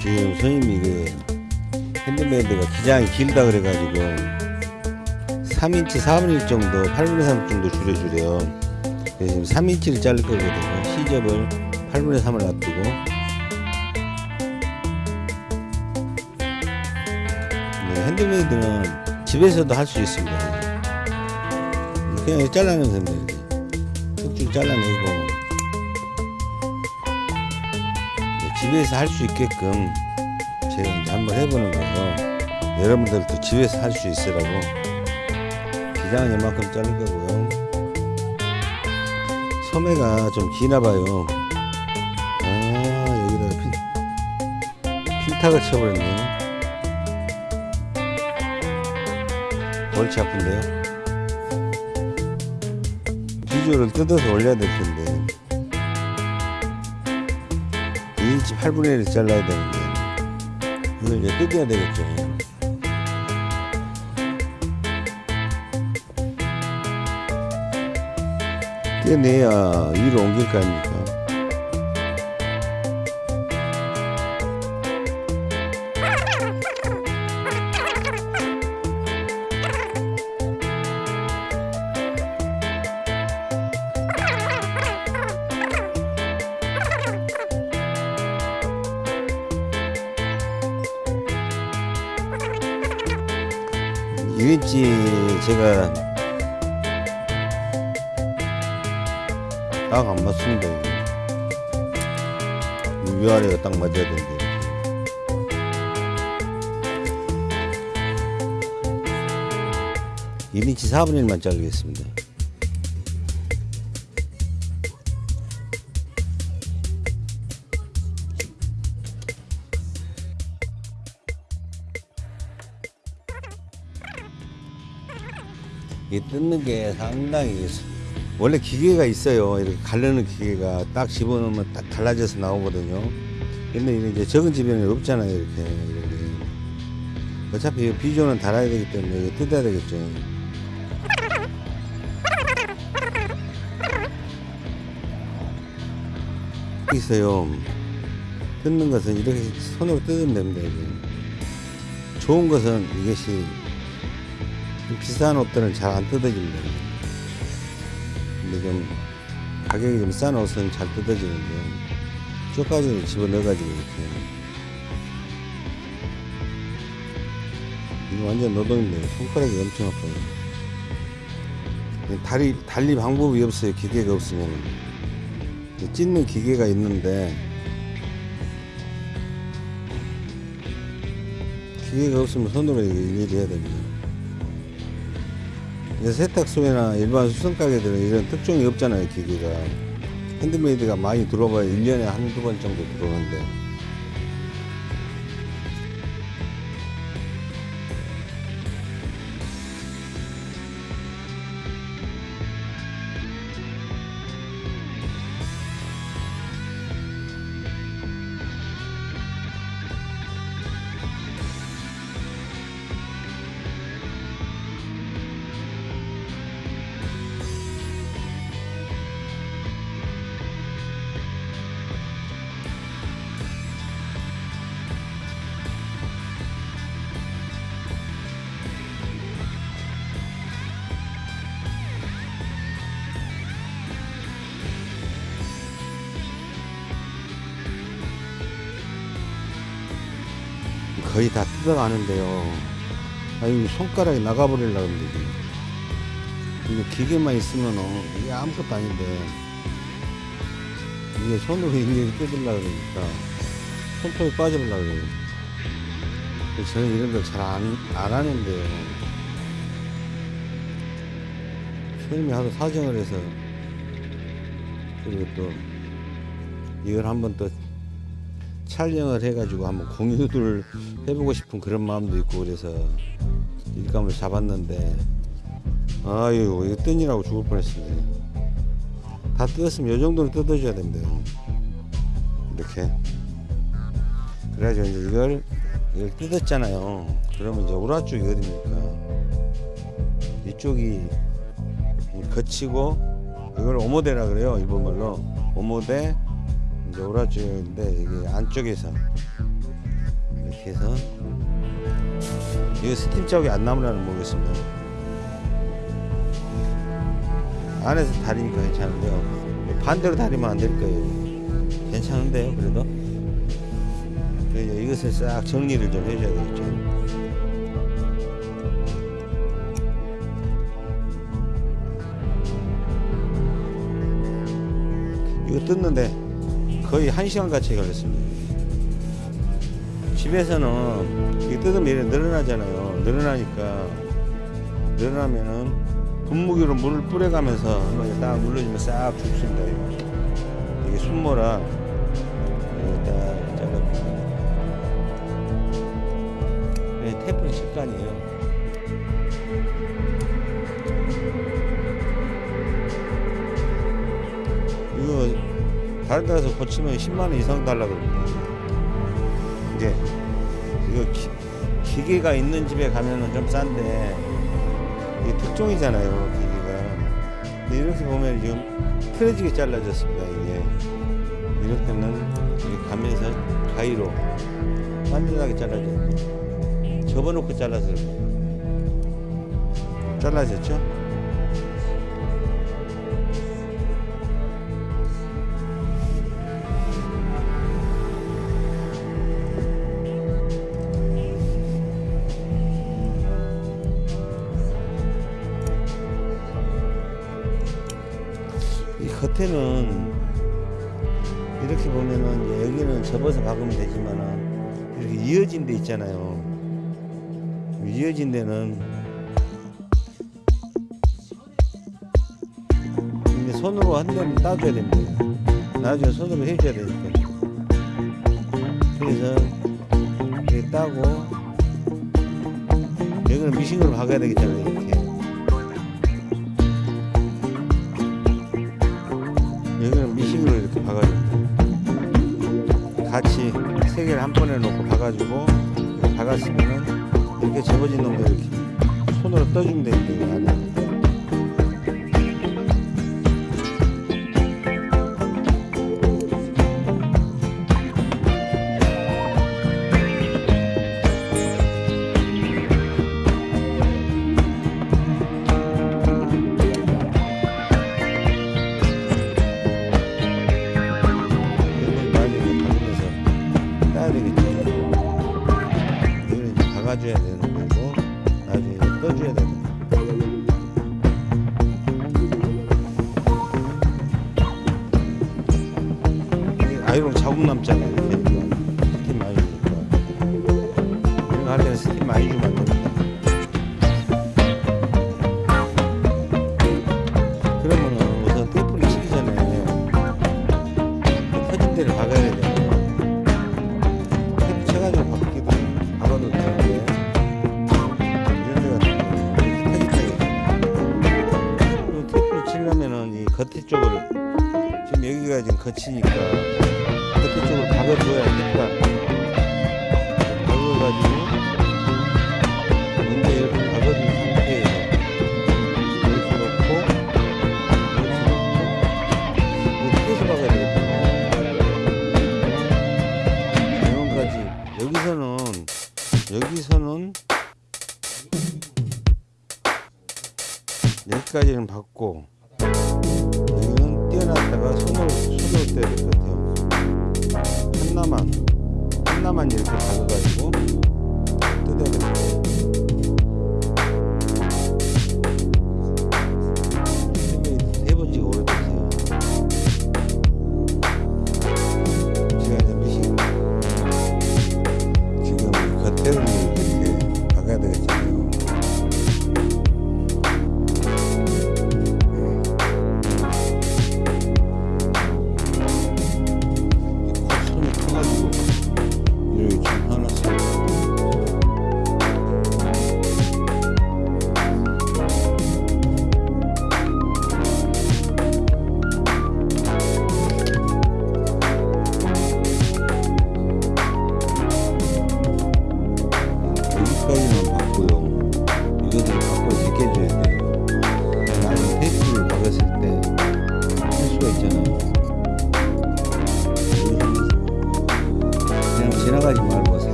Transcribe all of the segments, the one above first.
지금 선생님이 그 핸드메이드가 기장이 길다 그래가지고 3인치 4분의 1 정도 8분의 3 정도 줄여주래요. 그래서 지금 3인치를 자를 거거든요 시접을 8분의 3을 놔두고 네, 핸드메이드는 집에서도 할 수 있습니다 그냥 잘라내면 됩니다 이렇게 쭉쭉 잘라내고 네, 집에서 할 수 있게끔 제가 이제 한번 해보는 거예요. 여러분들도 집에서 할 수 있으라고 기장은 이만큼 자를 거고요. 소매가 좀 기나 봐요. 핀, 핀탁을 쳐버렸네요. 골치 아픈데요. 비주얼을 뜯어서 올려야 될 텐데 2인치 8분의 1을 잘라야 되는데 이걸 이제 뜯어야 되겠죠. 떼내야 위로 옮길 거 아닙니까? 딱 맞아야 되는데. 일인치 4분의 1만 자르겠습니다. 이 뜯는 게 상당히 원래 기계가 있어요. 이렇게 가르는 기계가 딱 집어넣으면 딱 달라져서 나오거든요. 근데 이게 이제 적은 집에는 없잖아요. 이렇게. 어차피 이 비조는 달아야 되기 때문에 이거 뜯어야 되겠죠. 있어요. 뜯는 것은 이렇게 손으로 뜯으면 됩니다. 이게. 좋은 것은 이것이 좀 비싼 옷들은 잘 안 뜯어집니다. 근데 좀 가격이 좀 싼 옷은 잘 뜯어지는데 쪼까지를 집어넣어가지고 이렇게 이거 완전 노동인데 손가락이 엄청 아파요. 달리, 달리 방법이 없어요. 기계가 없으면 찢는 기계가 있는데 기계가 없으면 손으로 일일이 해야 됩니다. 세탁소나 일반 수성 가게들은 이런 특종이 없잖아요, 기계가. 핸드메이드가 많이 들어봐야 1년에 한두 번 정도 들어오는데. 다 뜯어가는데요. 아니, 손가락이 나가버리려고. 이게. 이게 기계만 있으면은 이게 아무것도 아닌데. 이게 손으로 일일이 뜯으려고 그러니까 손톱이 빠져버리려고 그래요. 저는 이런 걸 잘 안, 안 하는데요. 선생님이 하도 사정을 해서 그리고 또 이걸 한번 또 촬영을 해가지고 한번 공유를 해보고 싶은 그런 마음도 있고 그래서 일감을 잡았는데 아유 이거 뜬이라고 죽을 뻔했습니다. 다 뜯었으면 이 정도는 뜯어줘야 됩니다 이렇게. 그래가지고 이제 이걸 이걸 뜯었잖아요. 그러면 이제 오라 쪽이 어딥니까? 이쪽이 거치고 이걸 오모데라 그래요 일본말로. 오모데 이제 오라 쪽인데 이게 안쪽에서 이렇게 해서 이거 스팀 자국이 안 남으려는 모르겠습니다. 안에서 다리니까 괜찮은데요. 반대로 다리면 안 될 거예요 괜찮은데요 그래도? 이것을 싹 정리를 좀 해줘야 되겠죠. 이거 뜯는데 거의 한 시간 같이 걸렸습니다. 집에서는 뜯으면 늘어나잖아요. 늘어나니까 늘어나면은 분무기로 물을 뿌려가면서 딱 눌러주면 싹 죽습니다. 이게 순모라 이거 직관이에요. 이거 다른 데 가서 고치면 10만원 이상 달라 그럽니다 이게 이거 기, 기계가 있는 집에 가면은 좀 싼데 이게 특종이잖아요 기계가 근데 이렇게 보면 지금 틀어지게 잘라졌습니다 이게 이럴 때는 이렇게 가면서 가위로 단단하게 잘라져 접어놓고 잘라서. 잘라졌죠? 이 겉에는 이렇게 보면은 여기는 접어서 박으면 되지만은 이렇게 이어진 데 있잖아요. 이어진 데는 이제 손으로 한 대는 따줘야 됩니다. 나중에 손으로 해줘야 되니까. 그래서 이렇게 따고 여기는 미싱으로 박아야 되겠잖아요. 이렇게. 여기가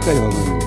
여기까지 박으면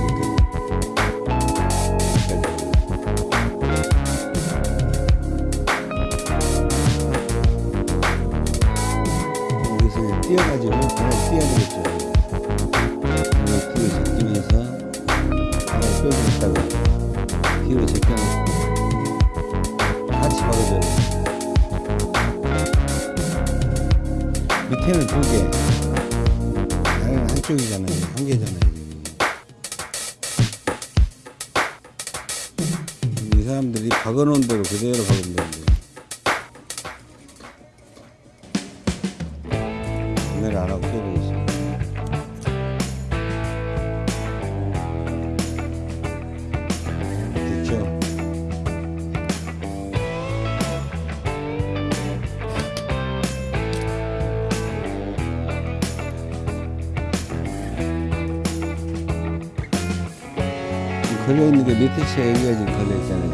밑에 치가 여기가 지금 걸려있잖아요.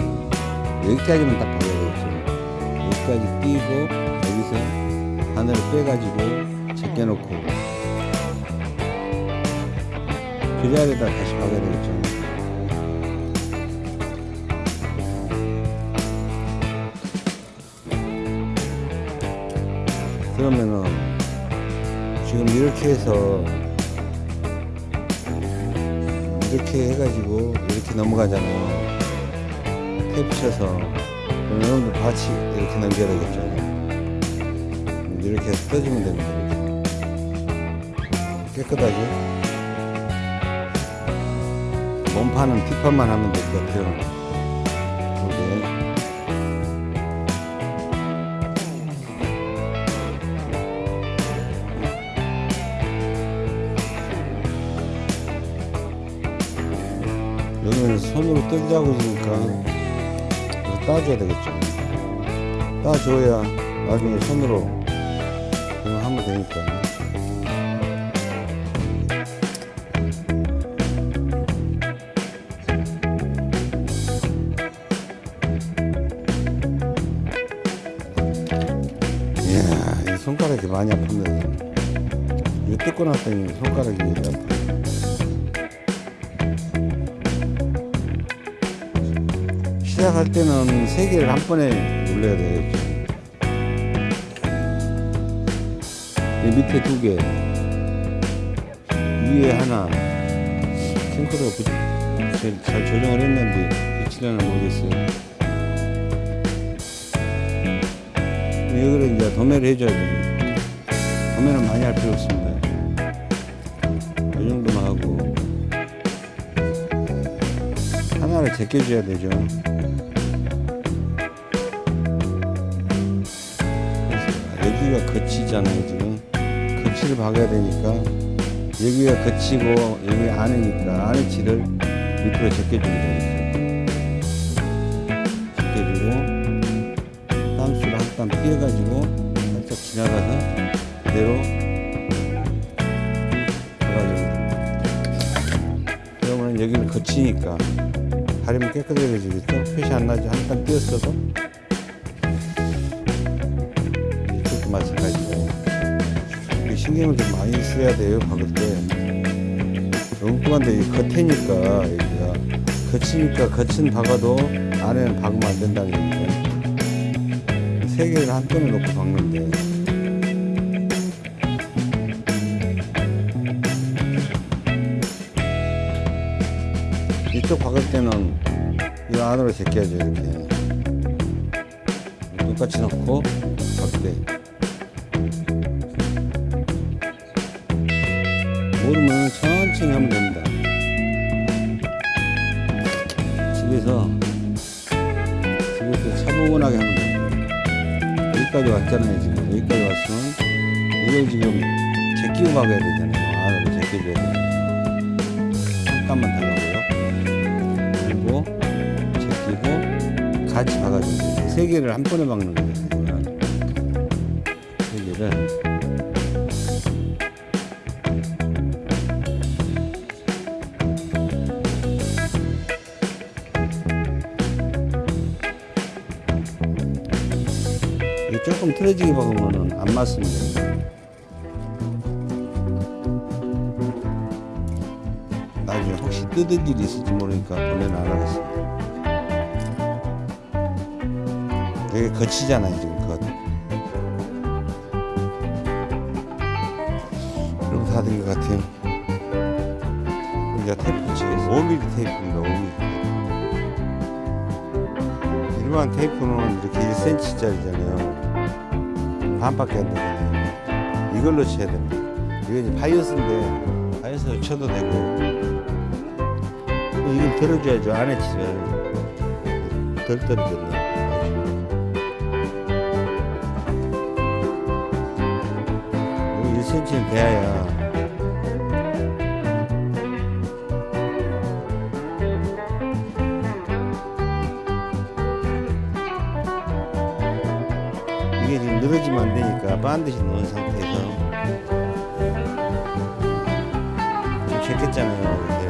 여기까지만 딱 박아야 되겠죠. 여기까지 띄고 여기서 바늘을 빼가지고 제껴놓고 그 자리에다 다시 박아야 되겠죠. 그러면은 지금 이렇게 해서 이렇게 해가지고 이렇게 넘어가잖아요. 탭 쳐서 여러분들 같이 이렇게 넘겨야 되겠죠. 이렇게 해서 떠주면 됩니다. 이렇게. 깨끗하게 몸판은 뒷판만 하면 될 것 같아요. 있으니까 이거 따줘야 되겠죠. 따줘야 나중에 손으로 하면 되니까. 할 때는 세 개를 한 번에 눌러야. 이 밑에 두 개, 위에 하나. 부- 제일 잘 조정을 했는데 붙이려나 모르겠어요. 여기를 이제 도매를 해줘야 됩니다. 도매는 많이 할 필요 없습니다. 이 정도만 하고 하나를 제껴줘야 되죠. 여기가 거치잖아요 지금. 거치를 박아야 되니까. 여기가 거치고 여기 안에니까 안에 치를 밑으로 제껴주면 되겠죠 제껴주고 땀수를 한땀 띄어가지고 살짝 지나가서 그대로 들어가주면 됩니다. 그러면 여기는 거치니까 가리면 깨끗해지겠죠? 표시 안 나죠 한땀 띄었어도 신경을 좀 많이 써야 돼요 박을 때. 엉뚱한데 이 겉에니까 여기가. 거치니까 겉은 박아도 안에는 박으면 안 된다는 얘기죠. 세 개를 한꺼번에 놓고 박는데. 이쪽 박을 때는 이 안으로 제껴야죠 이렇게. 똑같이 넣고 되게 거치잖아요, 지금 겉. 그럼 다된 것 같아요. 이제 테이프 붙이겠습니다. 5mm 테이프입니다, 5mm. 일반 테이프는 이렇게 1cm짜리잖아요. 반밖에 안 되잖아요. 이걸로 쳐야 됩니다. 이게 바이어스인데, 바이어스 쳐도 되고, 이걸 들어줘야죠. 안에 치면 덜 떨어져요. 이게 지금 늘어지면 안 되니까 반드시 넣은 상태에서 좀 제꼈잖아요 이렇게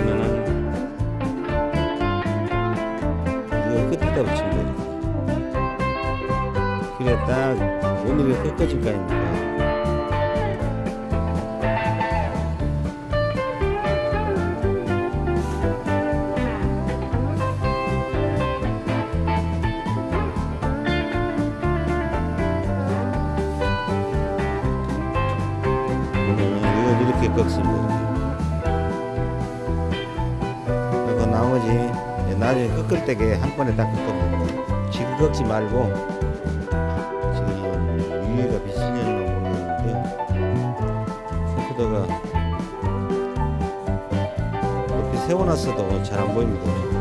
그러면은 이거 끝에다 붙이면 돼요 그래 딱 오늘이 끝까지 가니까 꺾습니다. 그리고 나머지 나중에 꺾을 때게 한 번에 다 꺾어버립니다. 지금 꺾지 말고 지금 위에가 비슬려는 모르겠는데 컴퓨터가 이렇게 세워놨어도 잘 안 보입니다.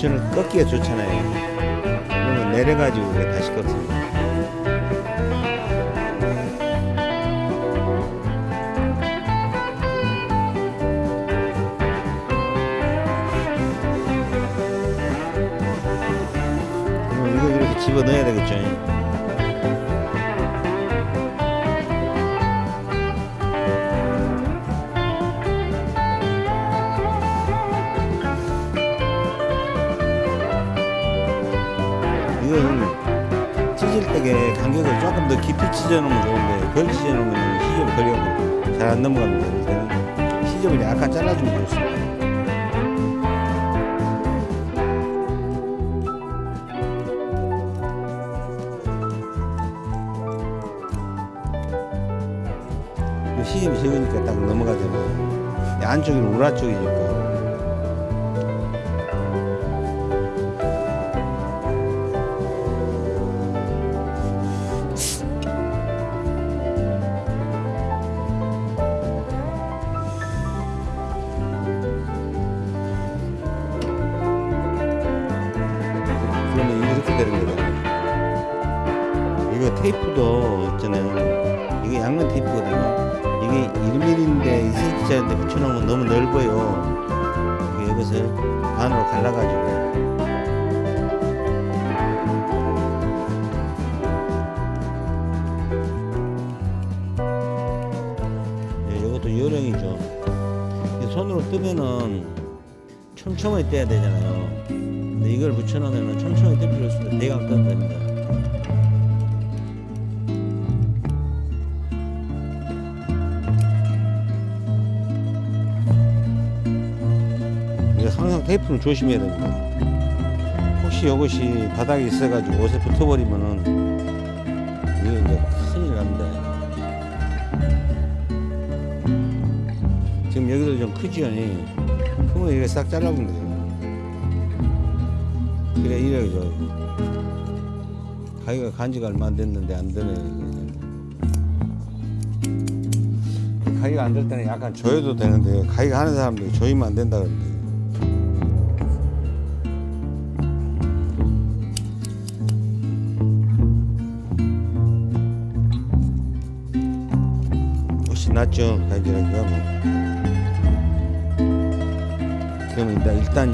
모션을 꺾기가 좋잖아요. 그러면 내려가지고 다시 꺾습니다. 그럼 이거 이렇게 집어 넣어야 되겠죠. 찢어놓으면 좋은데 덜 찢어놓으면 시접이 걸려고 잘 안 넘어갑니다. 시접을 약간 잘라주면 좋습니다. 이 시접이 적으니까 딱 넘어가잖아요. 이 안쪽이 우라 쪽이니까. 1mm인데 2cm짜리인데 붙여놓으면 너무 넓어요. 이것을 반으로 갈라가지고 예, 이것도 요령이죠. 이 손으로 뜨면은 촘촘하게 떼야 되잖아요. 근데 이걸 붙여놓으면 촘촘하게 뜰 필요 없습니다. 대강 떠도 됩니다. 테이프는 조심해야 됩니다. 혹시 이것이 바닥에 있어가지고 옷에 붙어버리면은 이거 이제 큰일 납니다. 지금 여기도 좀 크지요? 크면 이게 싹 잘라보면 돼요. 그래, 이래, 저. 가위가 간 지가 얼마 안 됐는데 안 되네. 가위가 안 될 때는 약간 조여도 되는데, 가위가 하는 사람들이 조이면 안 된다 그러는데.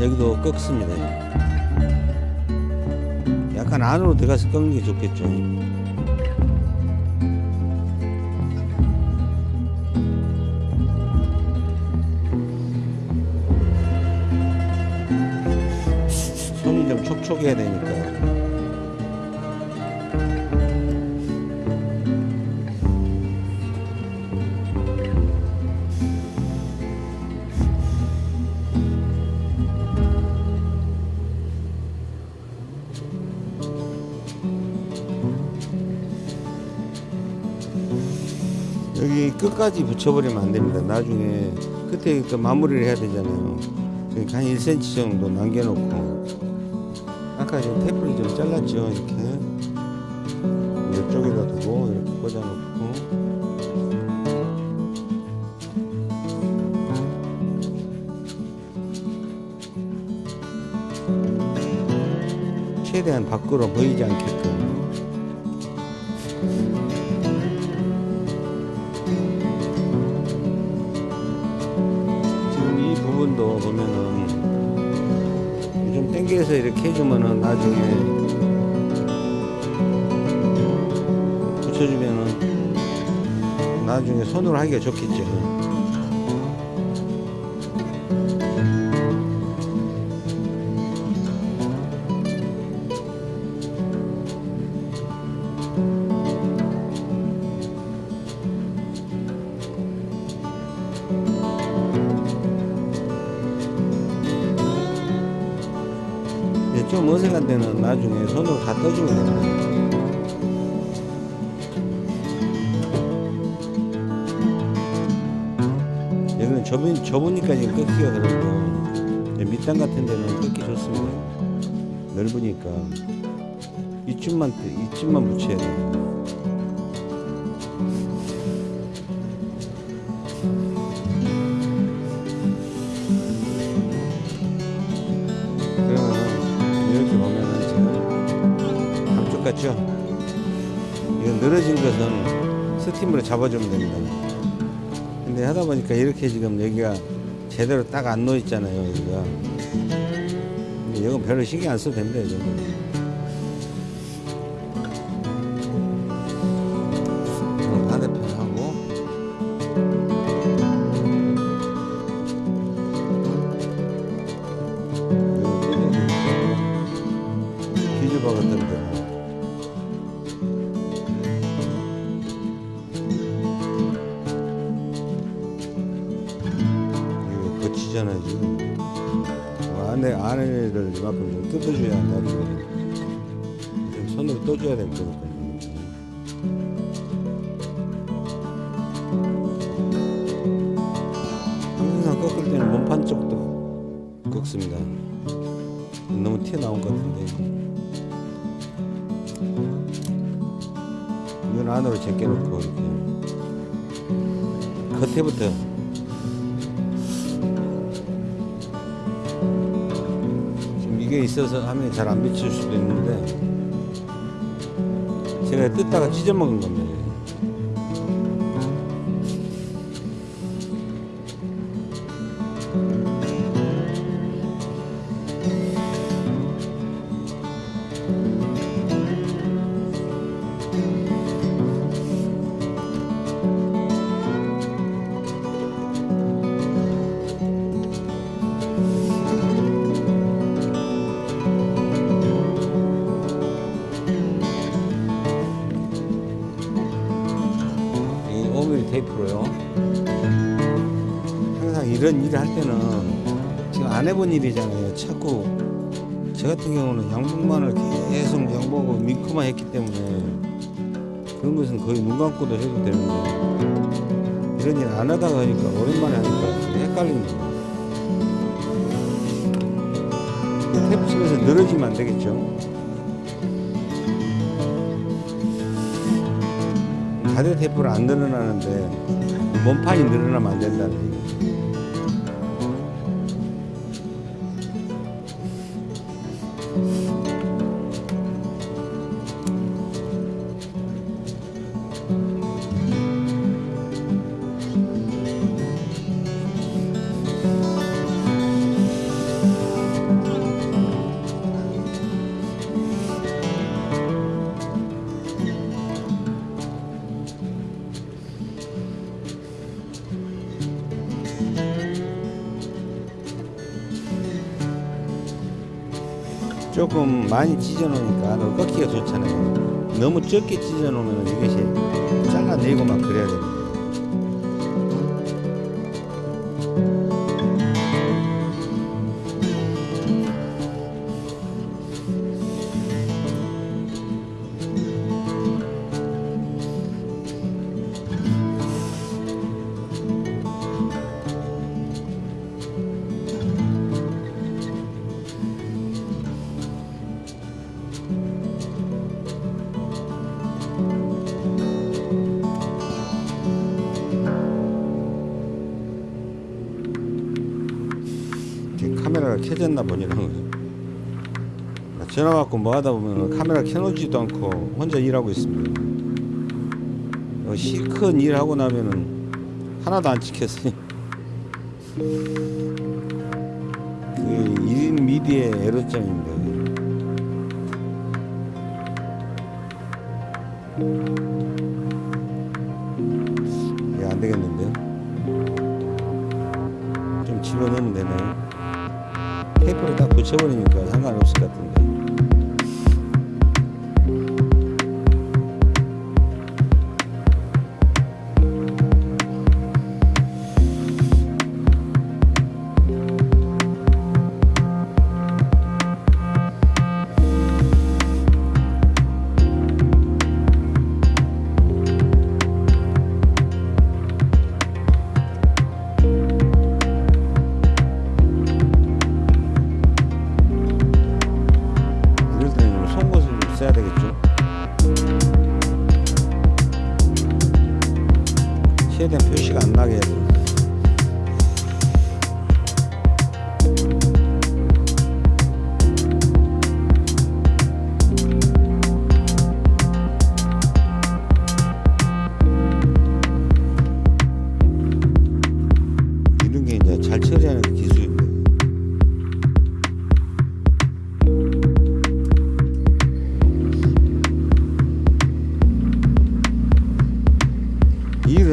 여기도 꺾습니다. 약간 안으로 들어가서 꺾는 게 좋겠죠. 끝까지 붙여버리면 안 됩니다. 나중에 끝에 그 마무리를 해야 되잖아요. 그러니까 한 1cm 정도 남겨놓고 아까 지금 테이프를 좀 잘랐죠. 이렇게 이쪽에다 두고 이렇게 꽂아놓고 최대한 밖으로 보이지 않게 손으로 하기가 좋겠죠. 이제 좀 어색한 데는 나중에 손으로 다 떠주면 됩니다. 좁은, 좁으니까 지금 꺾기가 그렇고 밑단 같은 데는 꺾기 좋습니다. 넓으니까 이쯤만 뜨- 이쯤만 붙여야 돼요. 같죠? 이거 늘어진 것은 스팀으로 잡아주면 됩니다. 하다 보니까 이렇게 지금 여기가 제대로 딱 안 놓여 있잖아요, 여기가. 이건 별로 신경 안 써도 됩니다, 이정 비칠 수도 있는데 제가 뜯다가 찢어먹은 겁니다. 했기 때문에 그런 것은 거의 눈 감고도 해도 되는데 이런 일 안 하다가 하니까 오랜만에 하니까 헷갈리는 거예요. 테이프 치면서 늘어지면 안 되겠죠. 가드 테이프를 안 늘어나는데 몸판이 늘어나면 안 된다는 얘기죠. 많이 찢어 놓으니까 더 꺾기가 좋잖아요. 너무 적게 찢어 놓으면 이것이 잘라내고 막 그래야 됩니다. 받고 뭐 하다 보면 카메라 켜놓지도 않고 혼자 일하고 있습니다. 어, 실컷 일하고 나면은 하나도 안 찍혔어요. 그게 1인 미디의 에러점입니다.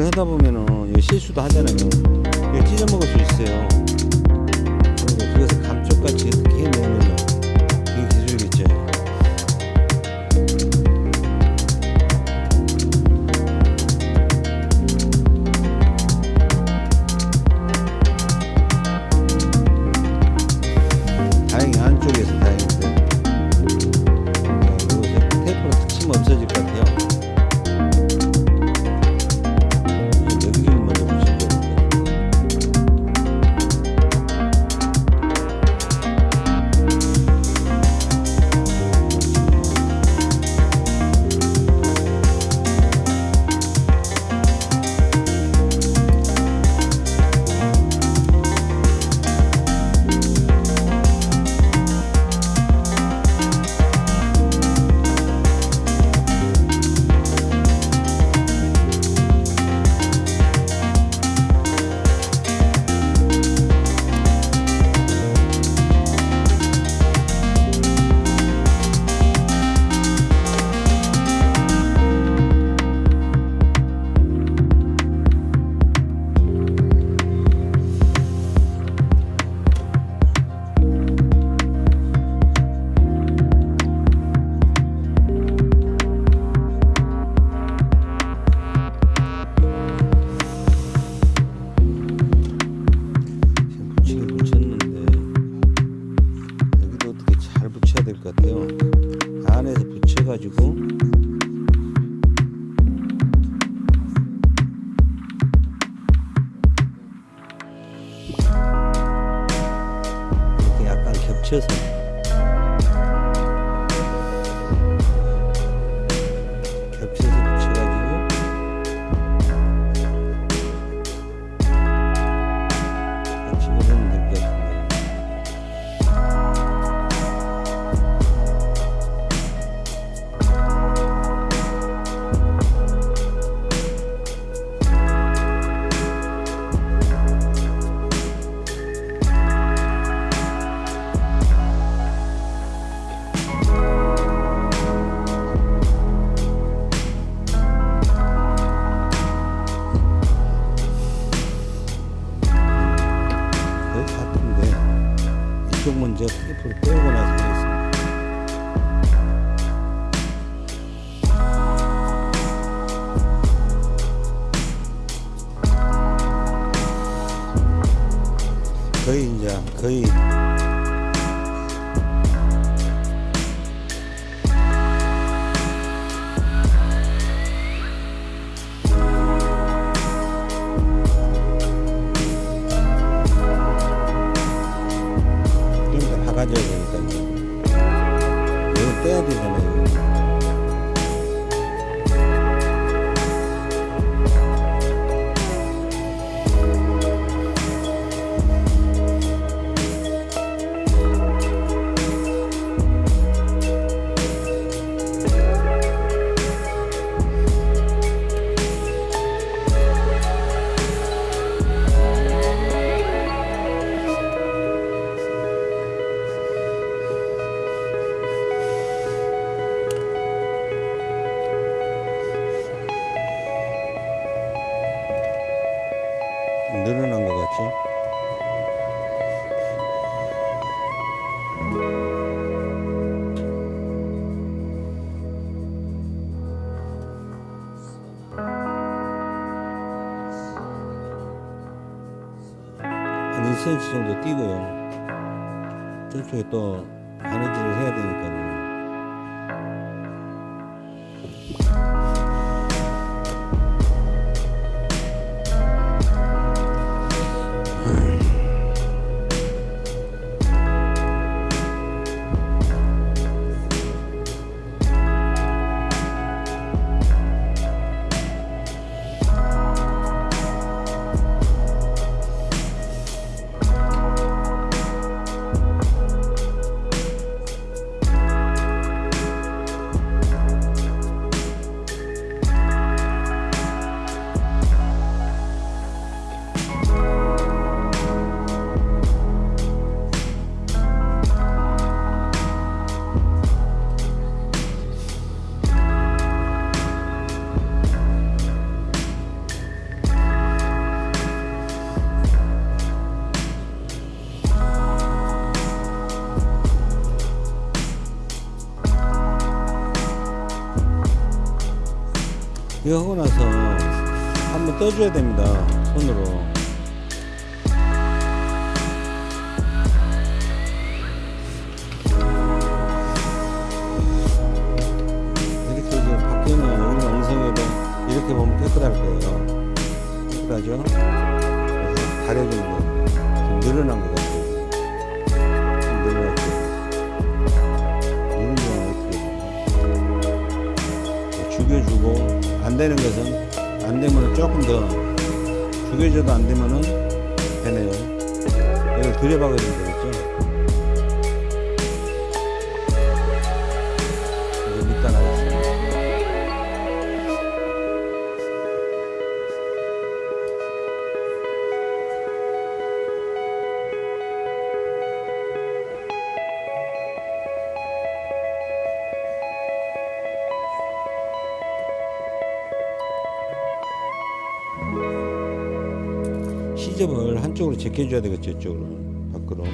일을 하다 보면은 실수도 하잖아요. 이거 찢어 먹을 수 있어요. 그것을 감쪽같이 어떻게 해내 거의 가져요. それと 노래방을 노래방을 한쪽으로 제껴줘야 되겠죠 이쪽으로. 밖으로.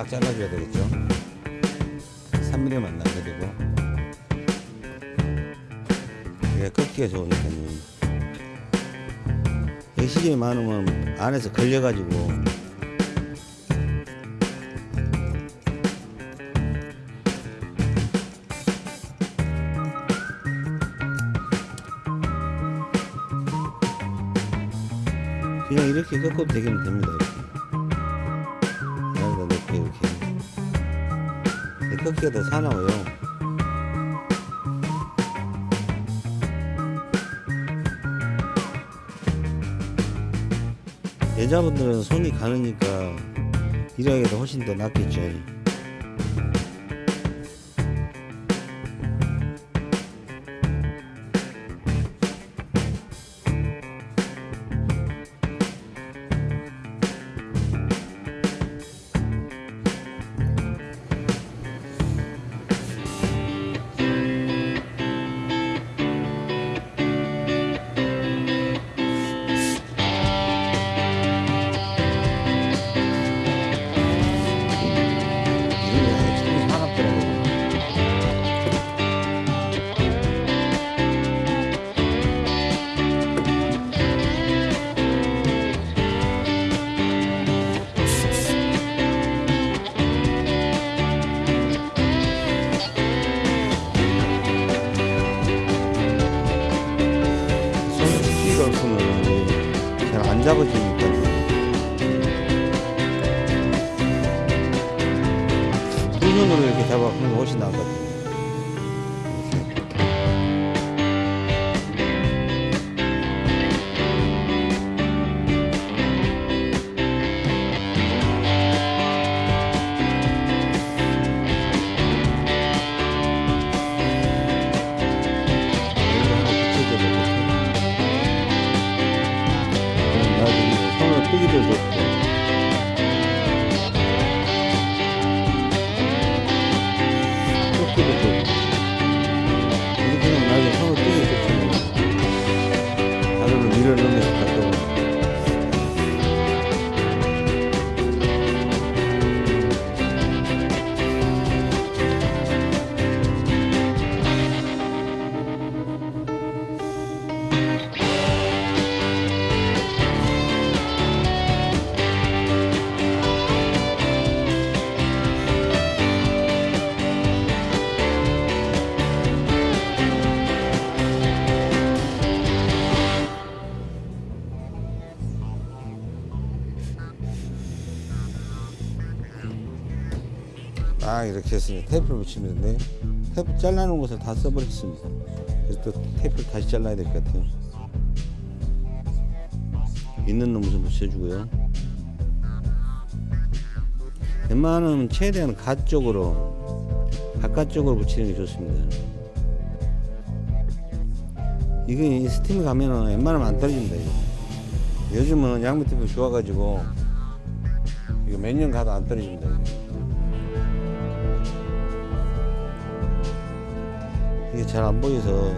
딱 잘라줘야 되겠죠? 3mm만 나게 되고. 이게 꺾기가 좋으니까요. 시즌이 많으면 안에서 걸려가지고 꺾기가 더 사나워요. 여자분들은 손이 가느니까 일하기도 훨씬 더 낫겠죠 이렇게 해서 테이프를 붙이면 되는데 테이프 잘라놓은 것을 다 써버렸습니다 그래서 또 테이프를 다시 잘라야 될 것 같아요 있는 놈을 좀 붙여주고요 웬만하면 최대한 가 쪽으로 바깥쪽으로 붙이는 게 좋습니다 이게 스팀이 가면은 웬만하면 안 떨어집니다 이거. 요즘은 양면 테이프 좋아가지고 이거 몇 년 가도 안 떨어집니다 이게. 이게 잘 안 보여서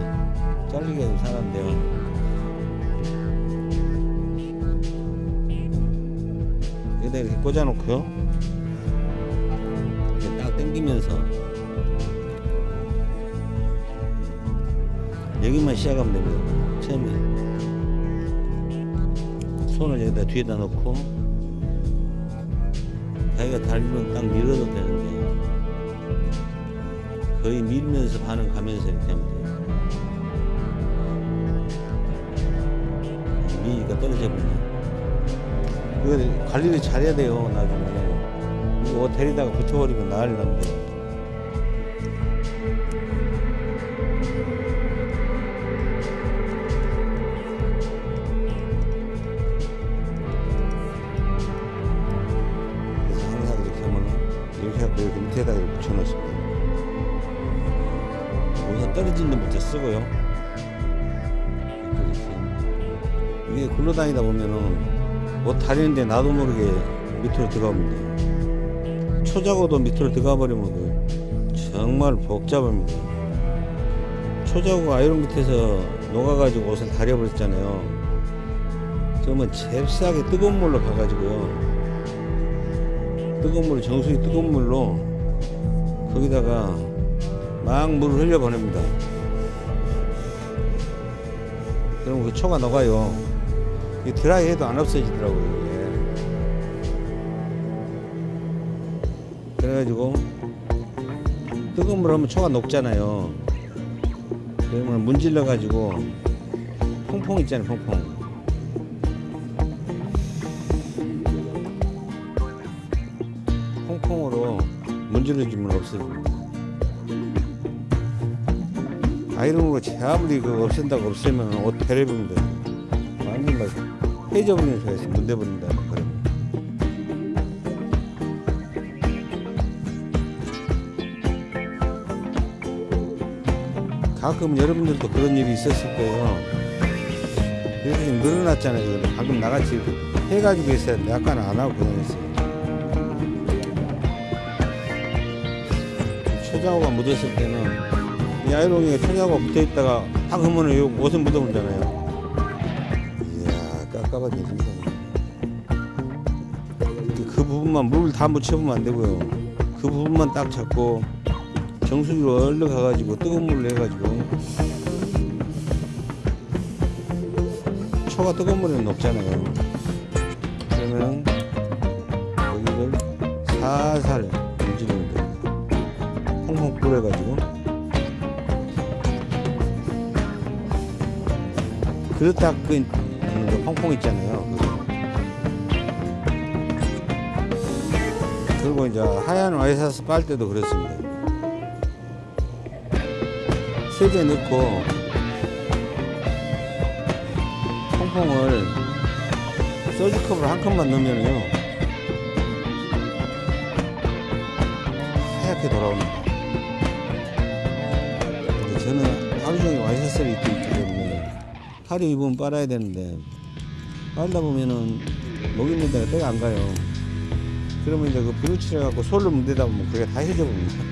잘리게 사는데요. 여기다 이렇게 꽂아놓고요. 이렇게 딱 당기면서 여기만 시작하면 됩니다. 처음에 손을 여기다 뒤에다 놓고 자기가 달면 딱 밀어도 되는데 거의 밀면서 반응 가면서 이렇게 하면 돼요. 미니가 떨어져 버리네. 이거 관리를 잘해야 돼요, 나중에. 이거 옷 데리다가 붙여버리면 난리 납니다. 다니다 보면은 옷 다리는데 나도 모르게 밑으로 들어갑니다. 초자고도 밑으로 들어가 버리면 정말 복잡합니다. 초자고가 아이론 밑에서 녹아가지고 옷을 다려버렸잖아요. 그러면 잽싸게 뜨거운 물로 가가지고요. 뜨거운 물로 정수기 뜨거운 물로 거기다가 막 물을 흘려 보냅니다. 그럼 그 초가 녹아요. 이 드라이 해도 안 없어지더라고요. 이게. 그래가지고 뜨거운 물 하면 초가 녹잖아요. 그러면 문질러 가지고 퐁퐁 있잖아요. 퐁퐁. 퐁퐁으로 문질러주면 없어집니다. 아이롱으로 아무리 그 없앤다고 없애면 옷 완전 막 해져버리는 소리가 있어 문대버린다. 그러면 가끔 여러분들도 그런 일이 있었을 거예요. 이렇게 좀 늘어났잖아요. 방금 나같이 해가지고 있었는데 약간 안 하고 그냥 했어요. 초자호가 묻었을 때는 이 아이롱이가 초자호가 붙어 있다가 탁 하면은 요 옷에 묻어버리잖아요 부분만 물을 다 묻혀보면 안 되고요. 그 부분만 딱 잡고 정수기로 얼른 가가지고 뜨거운 물을 해가지고. 초가 뜨거운 물에는 녹잖아요. 그러면 여기를 살살 문지르면 됩니다 퐁퐁 뿌려가지고. 닦은 그 퐁퐁 있잖아요 그리고 이제 하얀 와이셔츠 빨 때도 그렇습니다. 세개 넣고 퐁퐁을 소주컵으로 한 컵만 넣으면요 하얗게 돌아옵니다. 저는 하루 종일 와이셔츠를 입고 있기 때문에 하루 입으면 빨아야 되는데 빨다 보면은 목 있는 데가 때가 안 가요 그러면 이제 그 비누칠해 갖고 솔로 문대다 보면 그게 다 해져 봅니다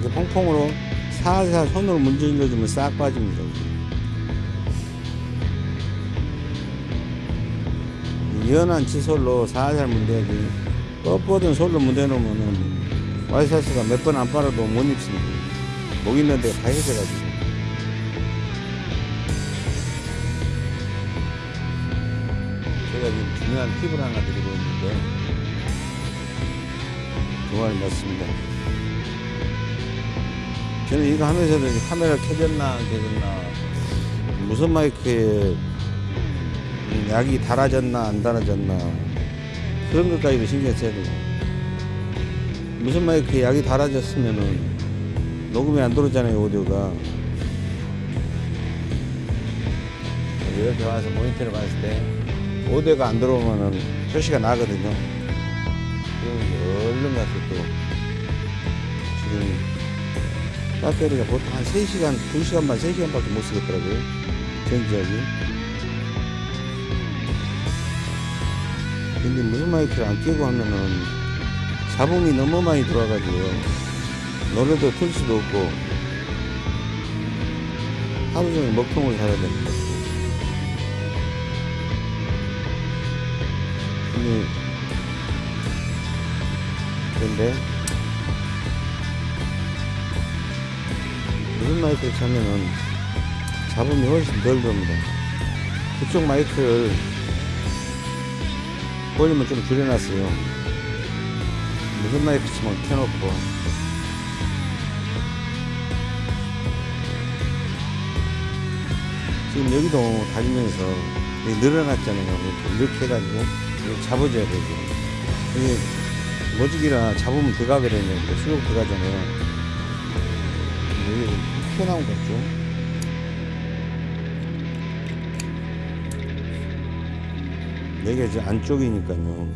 이렇게 퐁퐁으로 살살 손으로 문질러 주면 싹 빠집니다. 연한 칫솔로 살살 문대야지 뻣뻣한 솔로 문대놓으면은 와이셔츠가 몇 번 안 빨아도 못 입습니다. 목 있는 데가 다 해져가지고. 중요한 팁을 하나 드리고 있는데 좋아요 맞습니다. 저는 이거 하면서도 이제 카메라 켜졌나 안 켜졌나 무슨 마이크에 약이 달아졌나 안 달아졌나 그런 것까지도 신경 써야 되고 무슨 마이크에 약이 달아졌으면은 녹음이 안 들어오잖아요 오디오가. 이렇게 와서 모니터를 봤을 때 오디오가 안 들어오면은 표시가 나거든요 얼른 가서 또 지금 배터리가 보통 한 3시간, 2시간만, 3시간밖에 못 쓰겠더라고요. 전지하기. 근데 무슨 마이크를 안 끼고 하면은 잡음이 너무 많이 들어와가지고 노래도 틀 수도 없고 하루 종일 먹통을 살아야 됩니다. 근데, 근데 무슨 마이크를 차면은 잡음이 훨씬 덜 들어옵니다. 그쪽 마이크를 볼륨을 좀 줄여놨어요. 무슨 마이크 치면 켜놓고 지금 여기도 다니면서 늘어났잖아요. 이렇게 해가지고 잡아줘야 되죠. 이게 모직이라 잡으면 들어가거든요. 수록 들어가잖아요. 여기 튀어나온 것 같죠? 여기가 이제 안쪽이니까요.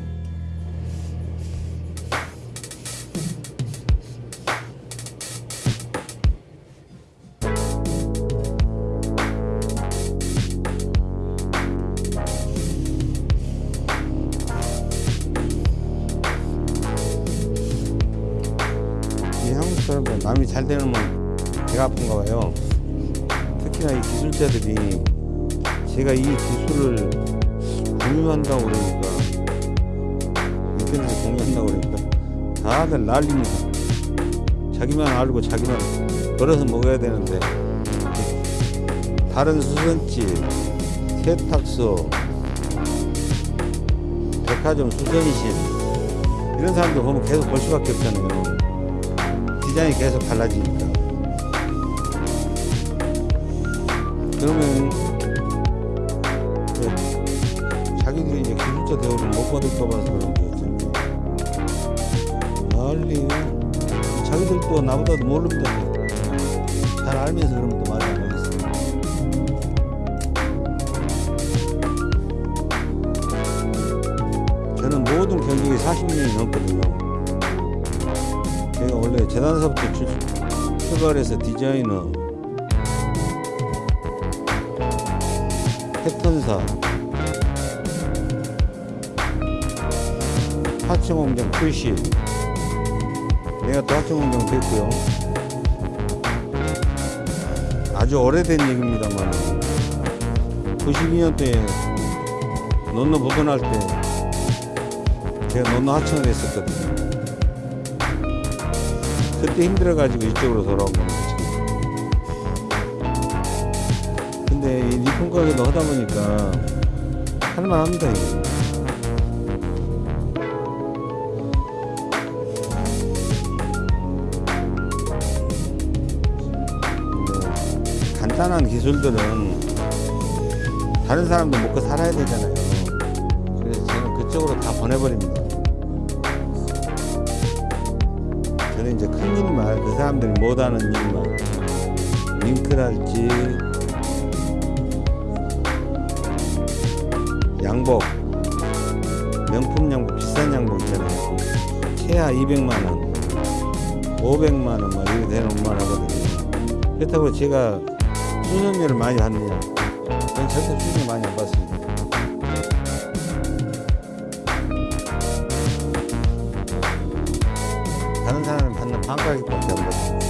난립니다. 자기만 알고 자기만 벌어서 먹어야 되는데 다른 수선집, 세탁소, 백화점 수선실 이런 사람들 보면 계속 볼 수밖에 없잖아요. 디자인이 계속 달라지니까. 그러면 그 자기들이 이제 기술자 대우를 못 받을까 봐서 그런 자기들도 나보다도 모릅니다. 잘 알면서 그러면 또 말을 안 하겠어. 저는 모든 경력이 40년이 넘거든요. 제가 원래 재단사부터 출, 출발해서 디자이너, 패턴사, 하청공장 출시, 내가 또 하청공장 됐고요. 아주 오래된 얘기입니다만 92년도에 논노 복원할 때 제가 논노 하청을 했었거든요. 그때 힘들어가지고 이쪽으로 돌아온 겁니다. 근데 이 리폼 가게도 하다 보니까 할만합니다 이게. 기술들은 다른 사람도 먹고 살아야 되잖아요. 그래서 저는 그쪽으로 다 보내버립니다. 저는 이제 큰 일만 그 사람들이 못하는 일만 링크랄지 양복 명품 양복 비싼 양복 있잖아요 최하 200만원 500만원 막 이렇게 되는 것만 하거든요 그렇다고 제가 수선료를 많이 받느냐 저는 절대 수선료 많이 안 받습니다. 다른 사람은 받는 반가격밖에 안 받습니다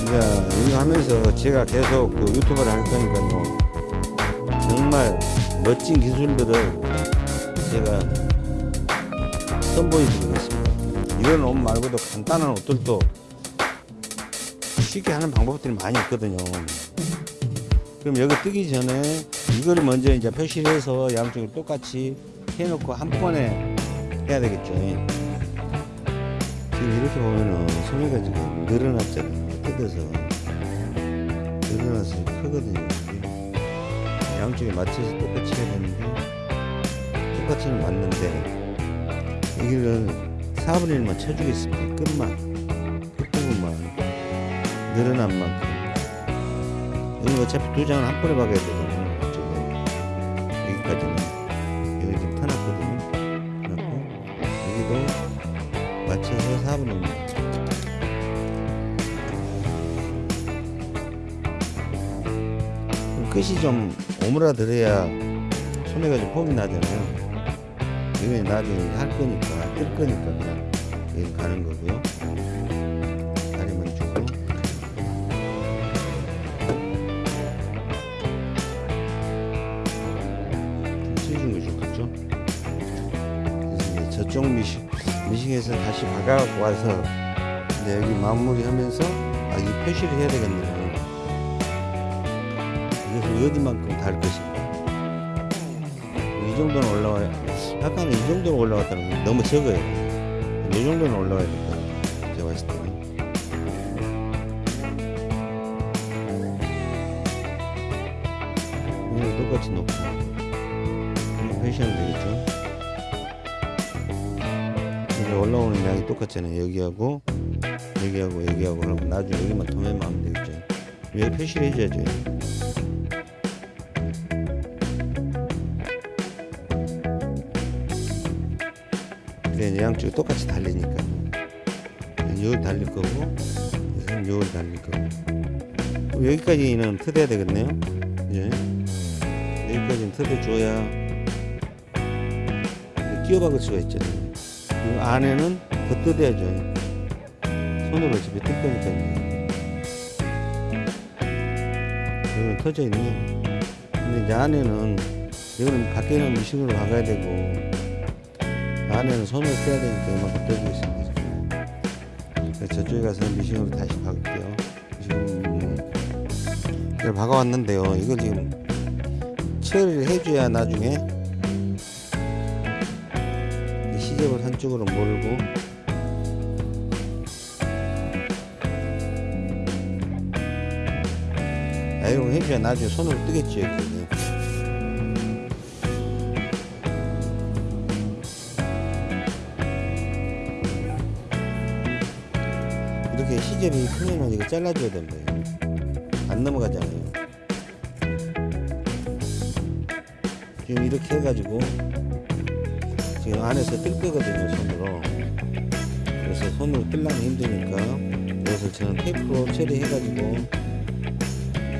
이제 이거 하면서 제가 계속 그 유튜브를 할 거니까요. 정말 멋진 기술들을 제가 선보여 드리겠습니다. 이런 옷 말고도 간단한 옷들도 쉽게 하는 방법들이 많이 있거든요. 그럼 여기 뜨기 전에 이거를 먼저 이제 표시를 해서 양쪽을 똑같이 해놓고 한 번에 해야 되겠죠. 지금 이렇게 보면은 소매가 지금 늘어났잖아요. 뜯어서 늘어나서 크거든요. 이게. 양쪽에 맞춰서 똑같이 해야 되는데 똑같이는 맞는데 여기를 4분의 1만 쳐주겠습니다. 끝만 끝부분만 늘어난 만큼 여기 어차피 두 장을 한 번에 박아야 되거든요. 좀 오므라들어야 소매가 좀 폼이 나잖아요. 이건 나중에 할 거니까 뜰 거니까 그냥 여기 가는 거고요. 다리만 주고 좀 찢은 거 좋겠죠? 저쪽 미싱 미싱에서 다시 박아갖고 와서 이제 여기 마무리하면서 아 이 표시를 해야 되겠네요. 어디만큼 달 것인가. 이 정도는 올라와야, 약간 이 정도는 올라갔다는 게 너무 적어요. 이 정도는 올라와야 될까 제가 봤을 때는. 이거 똑같이. 이거 표시하면 되겠죠. 이제 올라오는 양이 똑같잖아요. 여기하고, 여기하고, 여기하고, 그러면 나중에 여기만 도매만 하면 되겠죠. 여기 표시를 해줘야죠. 여기까지는 트대야 되겠네요 그죠? 여기까지는 트대 줘야 끼워박을 수가 있잖아요 이 안에는 더 뜯어야죠 손으로 어차피 뜰 거니까요 여기는 터져 있네요 근데 이제 안에는 이거는 밖에는 미싱으로 박아야 되고 안에는 손을 떼야 되니까 이만큼 떼주겠습니다. 그래서 저쪽에 가서 미싱으로 다시 박을게요. 지금 박아왔는데요. 이걸 지금 처리를 해줘야 나중에 이 시접을 한쪽으로 몰고. 아이롱 해줘야 나중에 손으로 뜨겠죠 이렇게. 시접이 크면은 이거 잘라줘야 됩니다 안 넘어가잖아요. 지금 이렇게 해가지고 지금 안에서 뜰 거거든요 손으로. 그래서 손으로 뜰려면 힘드니까 그래서 저는 테이프로 처리해가지고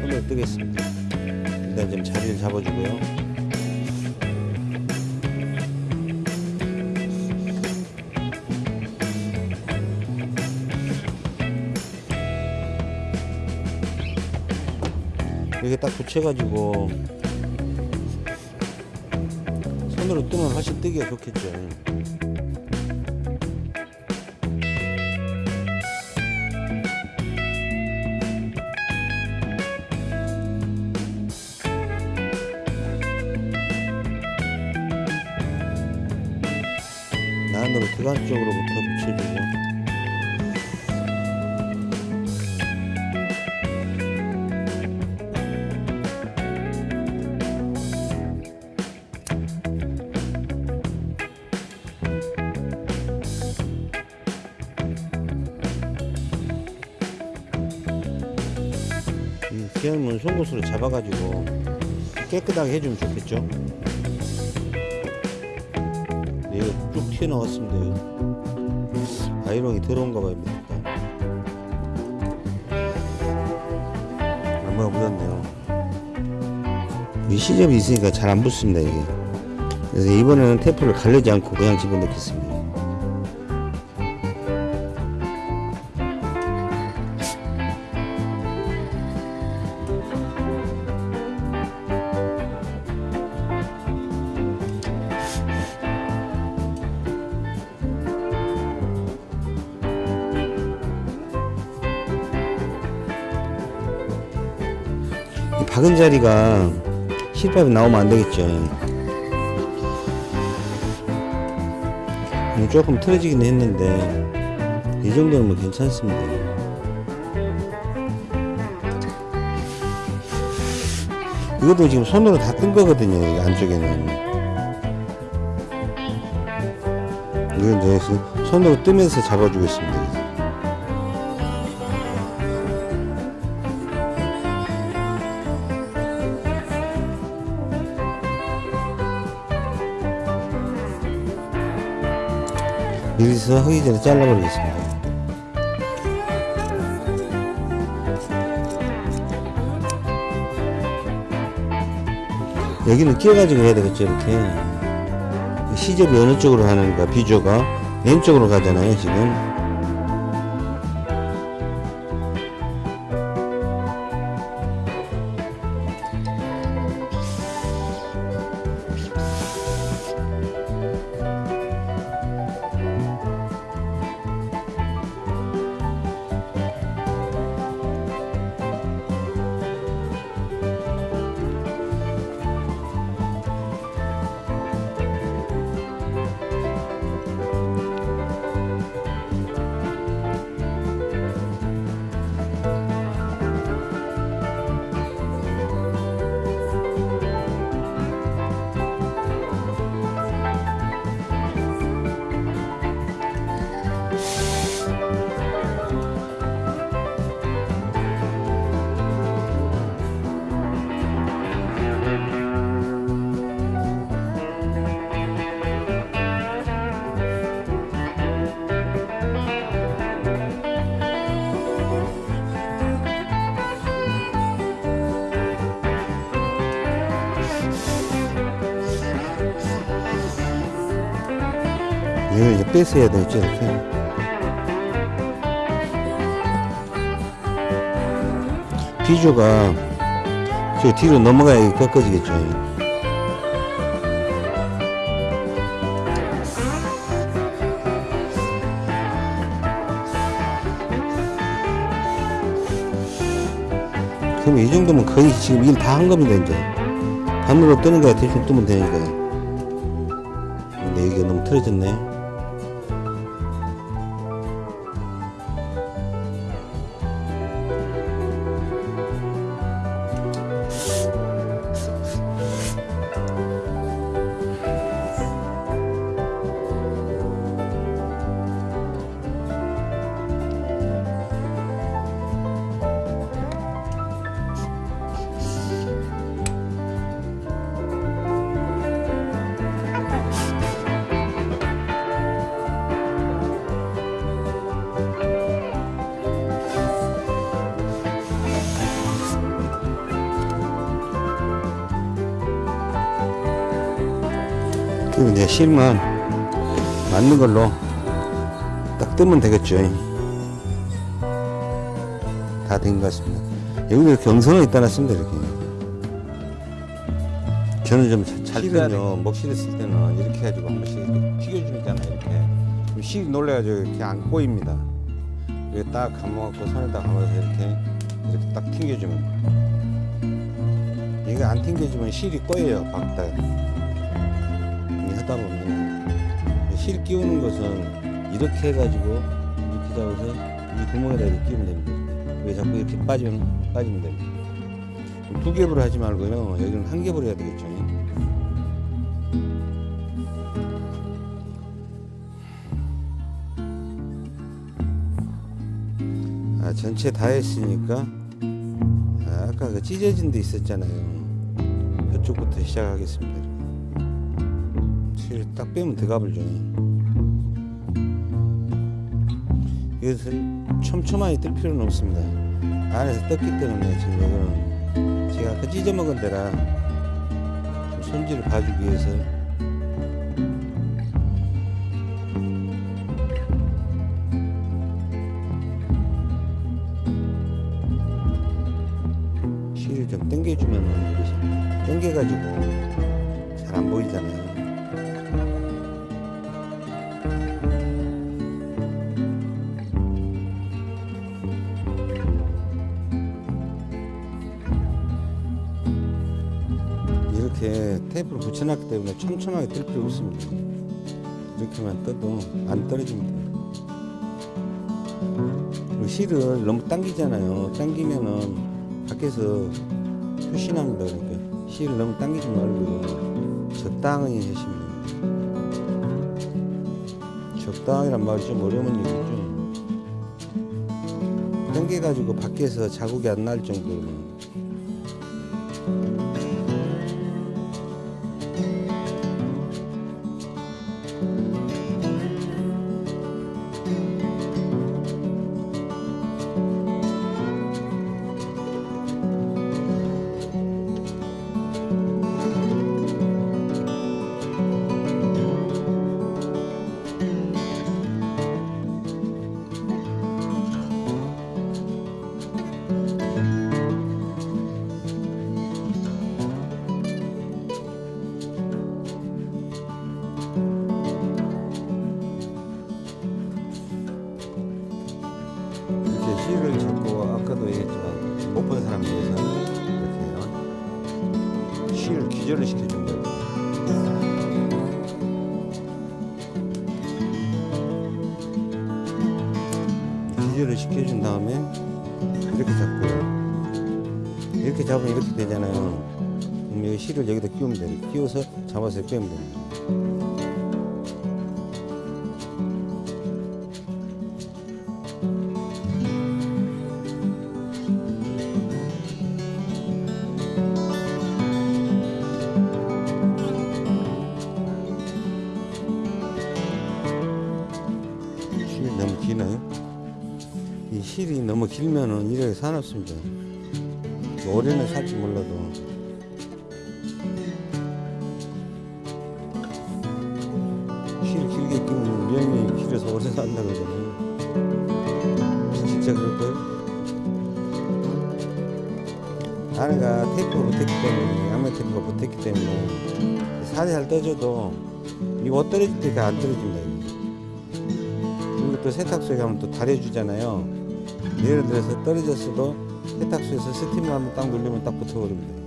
손으로 뜨겠습니다. 일단 좀 자리를 잡아주고요 붙여가지고 손으로 뜨면 훨씬 뜨기가 좋겠죠 잡아가지고 깨끗하게 해주면 좋겠죠. 네, 이거 쭉 튀어나왔습니다. 아이롱이 들어온가 봐요. 얼마나 묻었네요. 이 시접이 있으니까 잘 안 붙습니다. 이게. 그래서 이번에는 테이프를 가르지 않고 그냥 집어넣겠습니다. 자리가 실밥이 나오면 안 되겠죠. 음, 조금 틀어지긴 했는데 이 정도는 뭐 괜찮습니다. 이것도 지금 손으로 다 뜬 거거든요. 이 안쪽에는. 이건 이제 손으로 뜨면서 잡아주겠습니다. 여기서 하기 전에 잘라버리겠습니다. 여기는 끼워가지고 해야 되겠죠, 이렇게. 시접이 어느 쪽으로 하는가, 비조가. 왼쪽으로 가잖아요, 지금. 뺏어야 되겠죠, 이렇게. 비조가 저 뒤로 넘어가야 꺾어지겠죠. 그럼 이 정도면 거의 지금 일 다 한 겁니다, 이제. 반으로 뜨는 거야, 대충 뜨면 되니까. 근데 여기가 너무 틀어졌네. 그리고 이제 실만 맞는 걸로 딱 뜨면 되겠죠. 다 된 것 같습니다. 여기 이렇게 경선을 있다 놨습니다, 이렇게. 저는 좀 잘은요 먹실에 쓸 때는 이렇게 해가지고 한 번씩 이렇게 튀겨주잖아요, 이렇게. 실이 놀래가지고 이렇게 안 꼬입니다. 이렇게 딱 감아갖고 손에다 감아서 이렇게, 이렇게 딱 튕겨주면. 이게 안 튕겨주면 실이 꼬여요, 박다. 이 하다 보면. 실 끼우는 것은 이렇게 해가지고 이렇게 잡아서 이 구멍에다 이렇게 끼우면 됩니다. 왜 자꾸 이렇게 빠지면 빠지면 됩니다. 두 겹으로 하지 말고요. 여기는 한 겹으로 해야 되겠죠. 아 전체 다 했으니까 아, 아까 그 찢어진 데 있었잖아요. 그쪽부터 시작하겠습니다. 실딱 빼면 들어가버죠. 이것을 촘촘하게 뜰 필요는 없습니다. 안에서 떴기 때문에 지금 이거는 제가 아까 찢어 먹은 데라 좀 손질을 봐주기 위해서 촘촘하게 뜰 필요 없습니다. 이렇게만 떠도 안 떨어집니다. 그리고 실을 너무 당기잖아요. 당기면은 밖에서 표시납니다. 그러니까 실을 너무 당기지 말고 적당히 하시면 됩니다. 적당이란 말이 좀 어려운 얘기죠. 당겨가지고 밖에서 자국이 안 날 정도로 못본 사람 위해서 이렇게 실을 기절을 시켜준 거예요. 기절을 시켜준 다음에 이렇게 잡고요. 이렇게 잡으면 이렇게 되잖아요. 그럼 여기 실을 여기다 끼우면 돼요. 끼워서 잡아서 빼면 됩니다. 이래 사납습니다. 오래는 살지 몰라도 실 길게 끼면 명이 길어서 오래 산다 그러잖아요. 진짜 그럴까요? 안에가 테이프가 붙었기 때문에 양면 테이프가 붙었기 때문에 살살 떠줘도 이옷 떨어질 때가 안 떨어집니다. 그리고 또 세탁소에 가면 또 다려주잖아요. 예를 들어서 떨어졌어도 세탁소에서 스팀을 한번 딱 누르면 딱 붙어버립니다.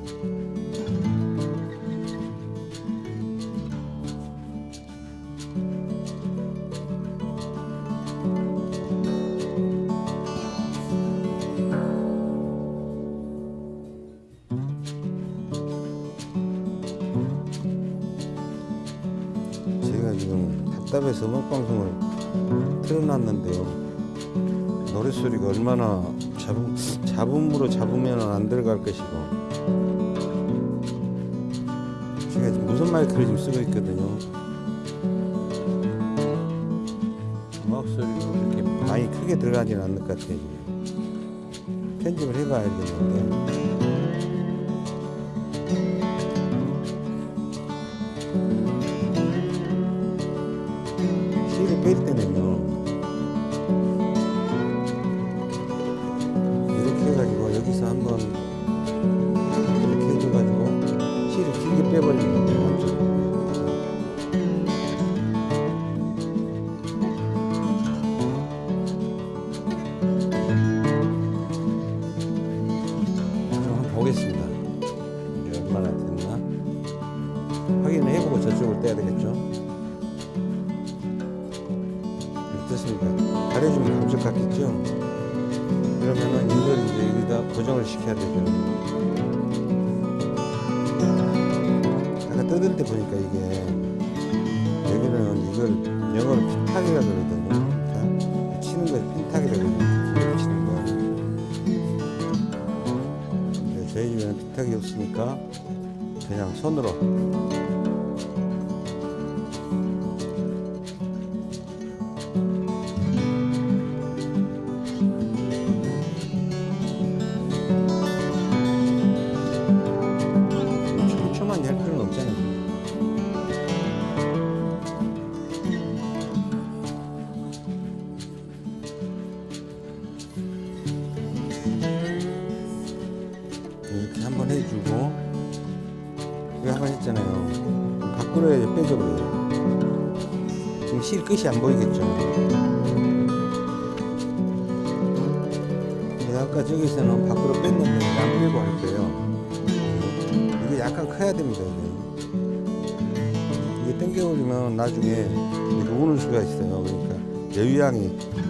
안 들어갈 것이고. 제가 지금 무슨 마이크를 지금 쓰고 있거든요. 음악 소리도 그렇게 많이 크게 들어가진 않을 것 같아요. 여기는 피탁이 없으니까 그냥 손으로.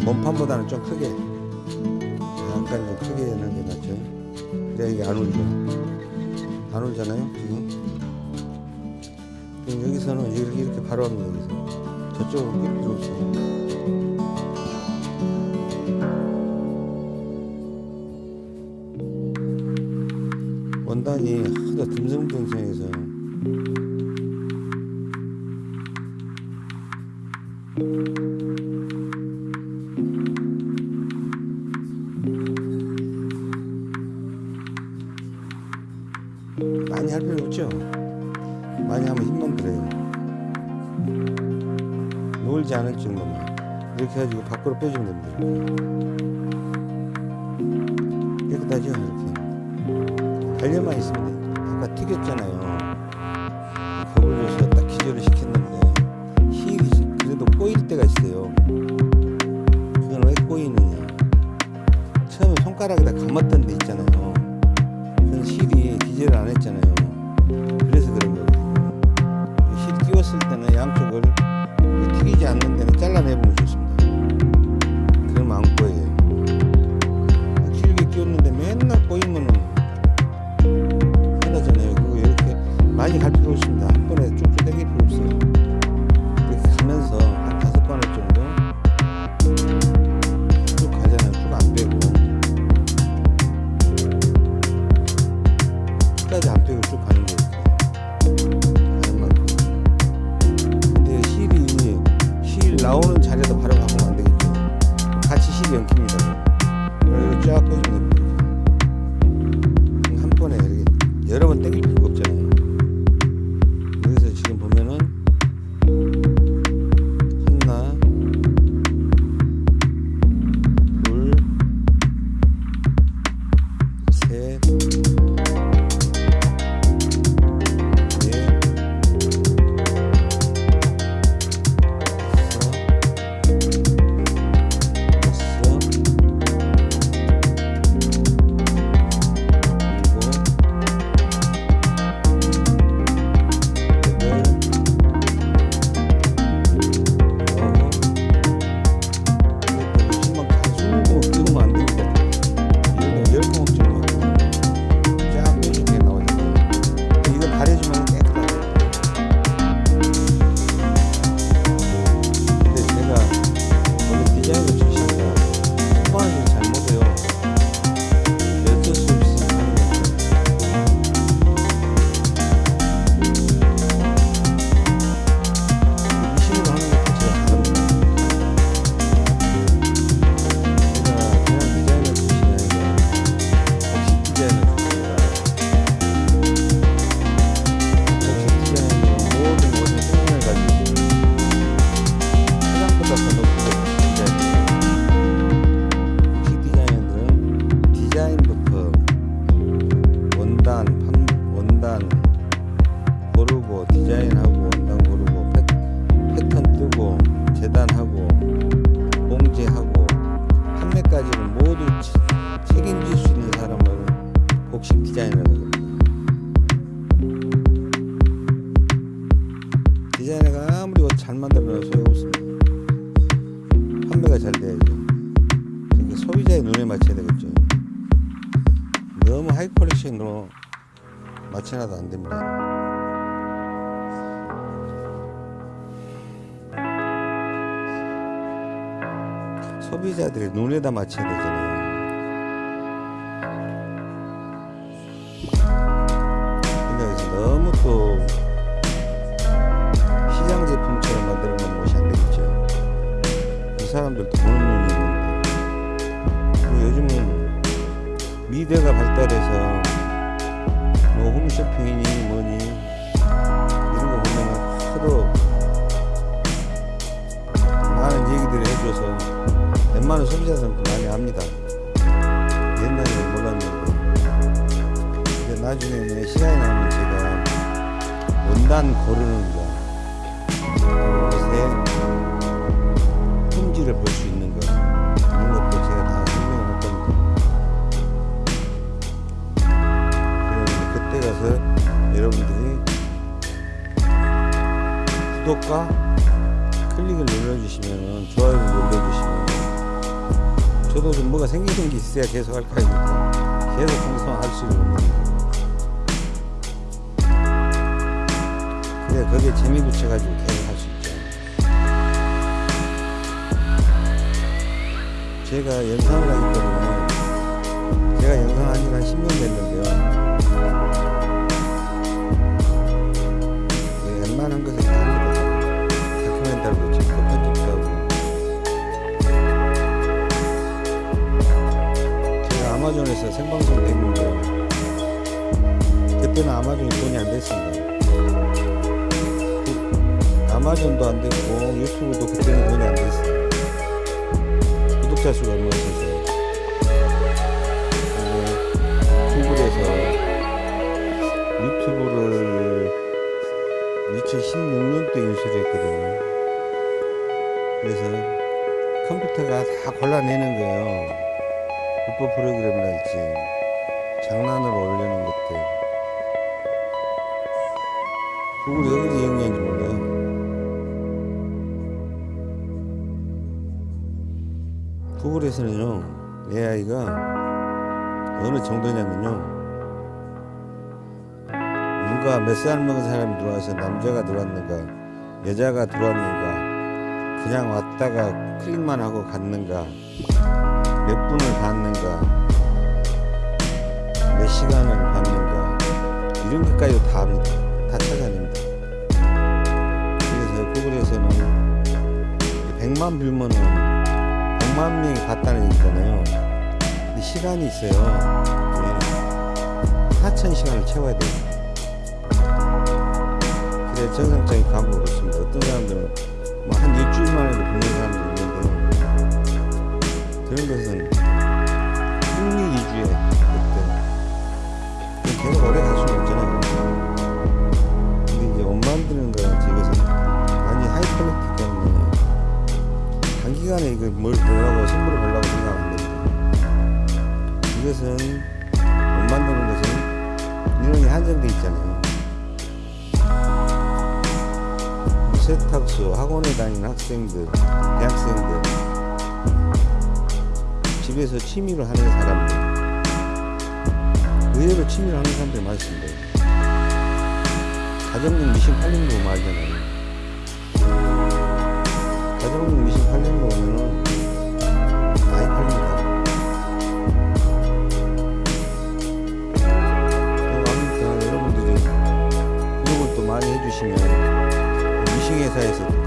몸판보다는 좀 크게 약간 좀 크게 하는 게 낫죠. 근데 이게 안 울죠. 안 울잖아요 지금. 지금 여기서는 이렇게, 바로 하면 여기서. 저쪽으로 끌 필요 없어요. 밖으로 빼주면 됩니다. 눈에다 맞춰야 되 구독과 클릭을 눌러주시면 좋아요를 눌러주시면 저도 좀 뭐가 생기는 게 있어야 계속 할 거니까 계속 방송할 수 있는 겁니다. 그래 거기에 재미 붙여가지고 계속 할 수 있죠. 제가 영상을 하기 때문에 제가 영상 한 지가 한 10년 됐는데요. 아마존에서 생방송 했는데 그때는 아마존이 돈이 안 됐습니다. 그 아마존도 안 됐고 유튜브도 그때는 돈이 안 됐어요. 구독자 수가 얼마 없어서 그리고 구글에서 유튜브를 2016년도에 인수를 했거든요. 그래서 컴퓨터가 다 골라내는 거예요. 불법 프로그램이랄지 장난으로 올리는 것들. 구글이 어디서 영리한지 몰라요. 구글에서는요, AI가 어느 정도냐면요, 누가 몇 살 먹은 사람이 들어와서 남자가 들어왔는가, 여자가 들어왔는가, 그냥 왔다가 클릭만 하고 갔는가, 몇 분을 봤는가, 몇 시간을 봤는가, 이런 것까지 다 합니다. 다 찾아냅니다. 그래서 구글에서는 100만 뷰면은 100만 명이 봤다는 얘기잖아요. 근데 시간이 있어요. 네. 4,000시간을 채워야 돼요. 그래 정상적인 광고가 그렇습니다. 어떤 사람들은 뭐 한 일주일 만 에도 보는 사람도 있는데요. 그런 것은 위주의 어떤 계속 오래 갈 수는 없잖아요. 근데 이제 옷 만드는 거 이것은 많이 high quality 때문에 단기간에 이거 뭘 보려고 선물을 보려고 생각 안 됩니다. 이것은 옷 만드는 것은 인원이 한정돼 있잖아요. 세탁소, 학원에 다니는 학생들, 대학생들, 집에서 취미로 하는 사람들, 의외로 취미로 하는 사람들이 많습니다. 가정용 미신 팔린 거 말잖아요. 가정용 미신 팔린 거 보면은 많이 팔립니다. 어, 아무튼 여러분들이 구독을 또 많이 해주시면 미싱 회사에서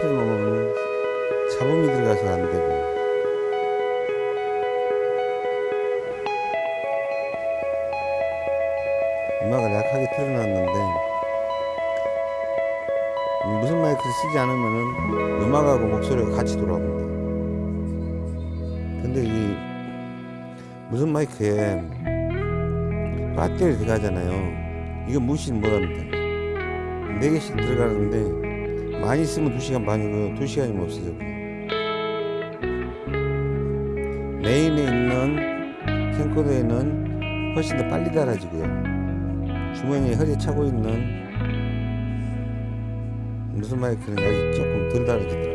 옆에 놓으면 잡음이 들어가서 안 되고. 음악을 약하게 틀어놨는데 무슨 마이크를 쓰지 않으면 음악하고 목소리가 같이 돌아옵니다. 근데 이 무슨 마이크에 라떼를 들어가잖아요. 이거 무시는 못합니다. 4개씩 들어가는데 많이 쓰면 2시간 반이고요 2시간이면 없어져요 메인에 있는 캠코더에는 훨씬 더 빨리 닳아지고요. 주머니에 허리에 차고 있는 무슨 마이크는 여기 조금 덜 닳아지더라고요.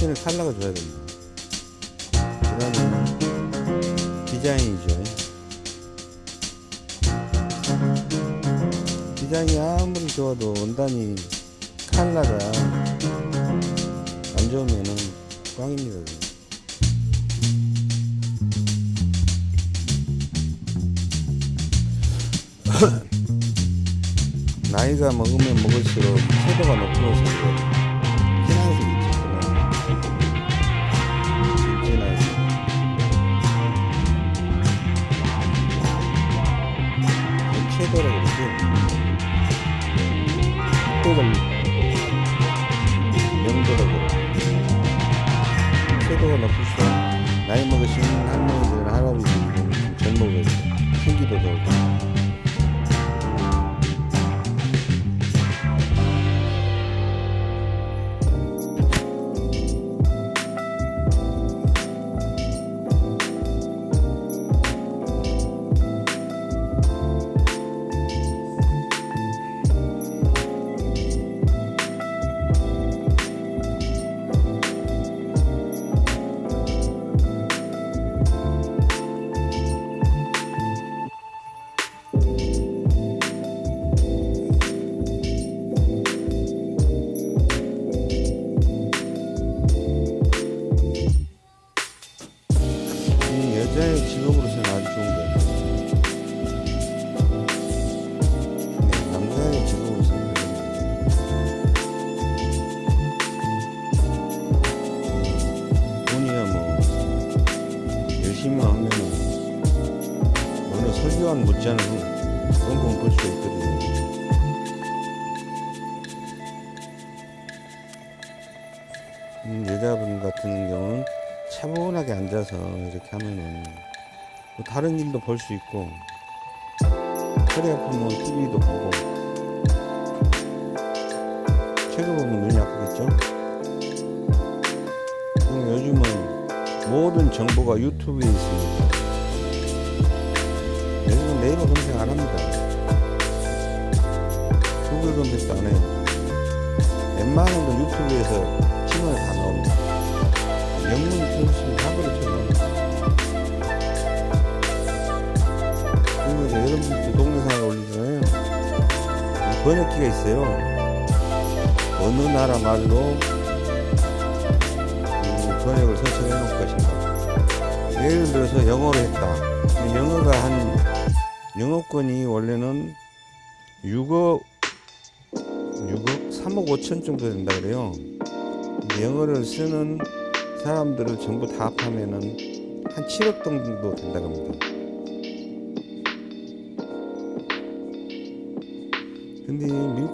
핀을 잘라가 줘야 됩니다. 다른 일도 볼수 있고 허리 아프면 TV도 보고 책을 보면 눈이 아프겠죠? 그럼 요즘은 모든 정보가 유튜브에 있으니까 요즘은 네이버 검색 안 합니다. 구글 검색도 안 해요. 웬만한 건 유튜브에서 치면 다 나옵니다. 영문이 틀리시면 다 그렇죠. 그리고 이제 여러분들도 동영상을 올리잖아요. 이 번역기가 있어요. 어느 나라 말로 이 번역을 선택해 놓을 것인가. 예를 들어서 영어로 했다. 영어가 한 영어권이 원래는 6억 6억 3억 5천 정도 된다 그래요. 영어를 쓰는 사람들을 전부 다 합하면은 한 7억 정도 된다고 합니다.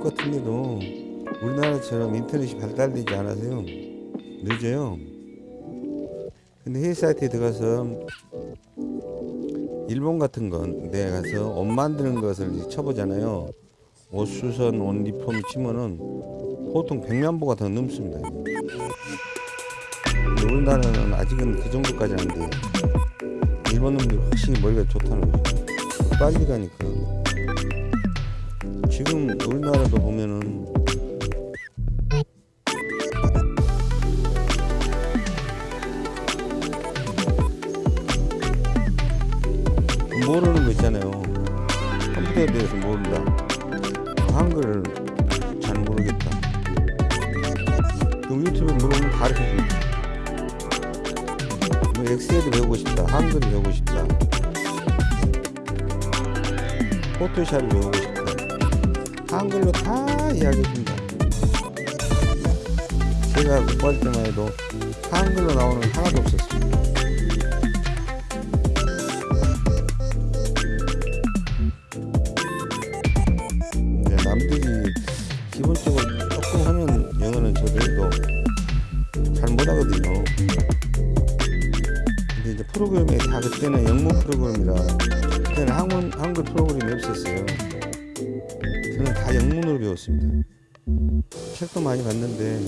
같은 데도 우리나라처럼 인터넷이 발달되지 않아서요. 늦어요. 근데 해외 사이트에 들어가서 일본 같은 건 내가 가서 옷 만드는 것을 쳐보잖아요. 옷 수선, 옷 리폼 치면은 보통 100만 보가 더 넘습니다. 근데 우리나라는 아직은 그 정도까지 안 돼요. 일본 놈들이 확실히 머리가 좋다는 거죠. 빨리 가니까. 지금 우리나라도 보면은 한글로 다 이야기해 줍니다. 제가 공부할 때만 해도 한글로 나오는 게 하나도 없었습니다. 네, 남들이 기본적으로 조금 하는 영어는 저도 잘 못하거든요. 근데 프로그램이 다 그때는 영문 프로그램이라 그때는 한글, 한글 프로그램이 없었어요. 다 영문으로 배웠습니다. 책도 많이 봤는데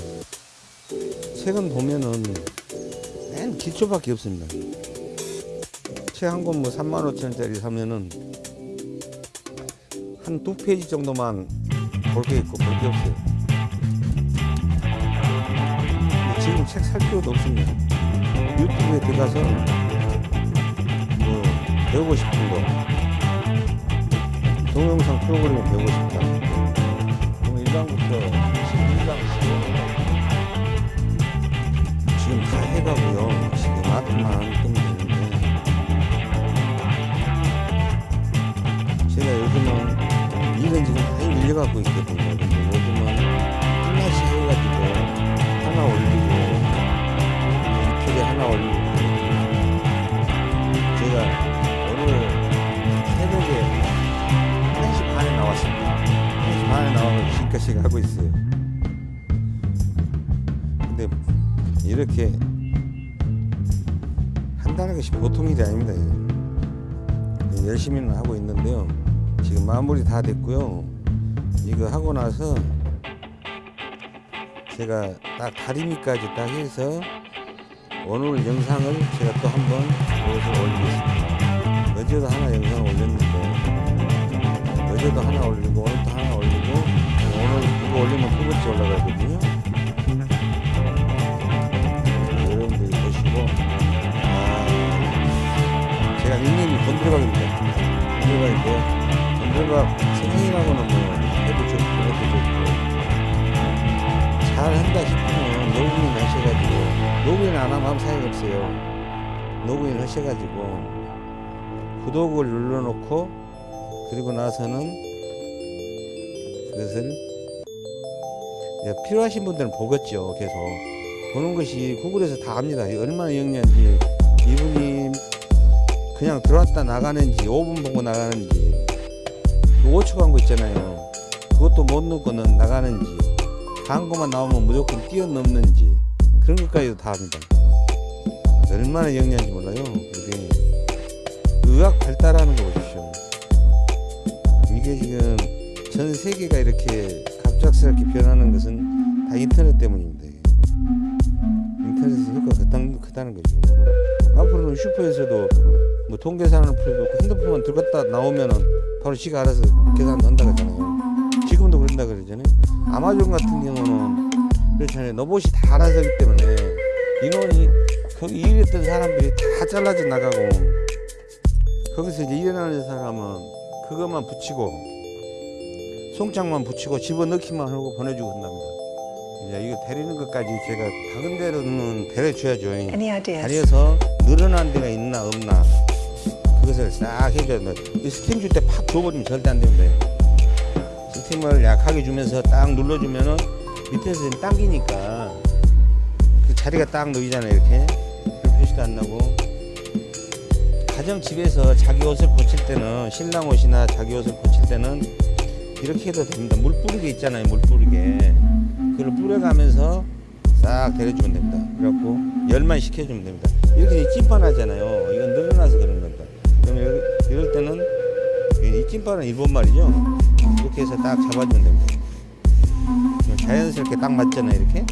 책은 보면은 맨 기초밖에 없습니다. 책 한 권 뭐 3만 5천원짜리 사면은 한 두 페이지 정도만 볼 게 있고 볼 게 없어요. 지금 책 살 필요도 없습니다. 유튜브에 들어가서 뭐 배우고 싶은 거 동영상 프로그램을 배우고 싶다. 그럼 1강부터 12강씩 지금 다 해가고요. 지금 앞만 되는데 제가 요즘은 일은 지금 많이 밀려갖고 있거든요. 지금까지 하고 있어요. 근데 이렇게 한다는 것이 보통 일이 아닙니다. 열심히는 하고 있는데요. 지금 마무리 다 됐고요. 이거 하고 나서 제가 딱 다리미까지 딱 해서 오늘 영상을 제가 또 한번 여기서 올리겠습니다. 어제도 하나 영상 올렸는데 어제도 하나 올리고 이거 올리면 두 번째 올라가거든요. 여러분들이 보시고 아 제가 닉네임이 건드려박입니다. 건드려박인데 건드려박 선생님하고는 뭐 해도 좋고 해도 좋고 잘 한다 싶으면 로그인 하셔가지고 로그인 안 하면 아무 사용이 없어요. 로그인 하셔가지고 구독을 눌러놓고 그리고 나서는 그것을 필요하신 분들은 보겠죠 계속. 보는 것이 구글에서 다 압니다. 얼마나 영리한지. 이분이 그냥 들어왔다 나가는지 5분 보고 나가는지. 그 5초 광고 있잖아요. 그것도 못 넣고는 나가는지 광고만 나오면 무조건 뛰어넘는지 그런 것까지도 다 합니다. 얼마나 영리한지 몰라요 이게 의학 발달하는 거 보십시오. 이게 지금 전 세계가 이렇게 갑작스럽게 변하는 것은 다 인터넷 때문입니다. 인터넷에서 효과가 크다는, 크다는 거죠 앞으로는 슈퍼에서도 뭐 통계산을 풀고 핸드폰만 들었다 나오면은 바로 지가 알아서 계산 한다 그러잖아요. 지금도 그런다 그러잖아요. 아마존 같은 경우는 그렇잖아요. 로봇이 다 알아서 하기 때문에 인원이 거기 일했던 사람들이 다 잘라져 나가고 거기서 이제 일어나는 사람은 그것만 붙이고 송장만 붙이고 집어넣기만 하고 보내주고 한답니다. 이제 이거 데리는 것까지 제가 작은 데로는 데려줘야죠. 다려서 늘어난 데가 있나 없나 그것을 싹 해줘야 돼. 이 스팀 줄 때 팍 줘버리면 절대 안 됩니다. 스팀을 약하게 주면서 딱 눌러주면은 밑에서 당기니까 그 자리가 딱 놓이잖아요 이렇게 별 표시도 안 나고 가정 집에서 자기 옷을 고칠 때는 신랑 옷이나 자기 옷을 고칠 때는 이렇게 해도 됩니다. 물 뿌리게 있잖아요 물 뿌리게 그걸 뿌려가면서 싹 데려주면 됩니다. 그래갖고 열만 식혀주면 됩니다. 이렇게 찐판 하잖아요. 이건 늘어나서 그런 겁니다. 그러면 이럴, 이럴 때는 이 찐판은 일본 말이죠. 이렇게 해서 딱 잡아주면 됩니다. 그럼 자연스럽게 딱 맞잖아요. 이렇게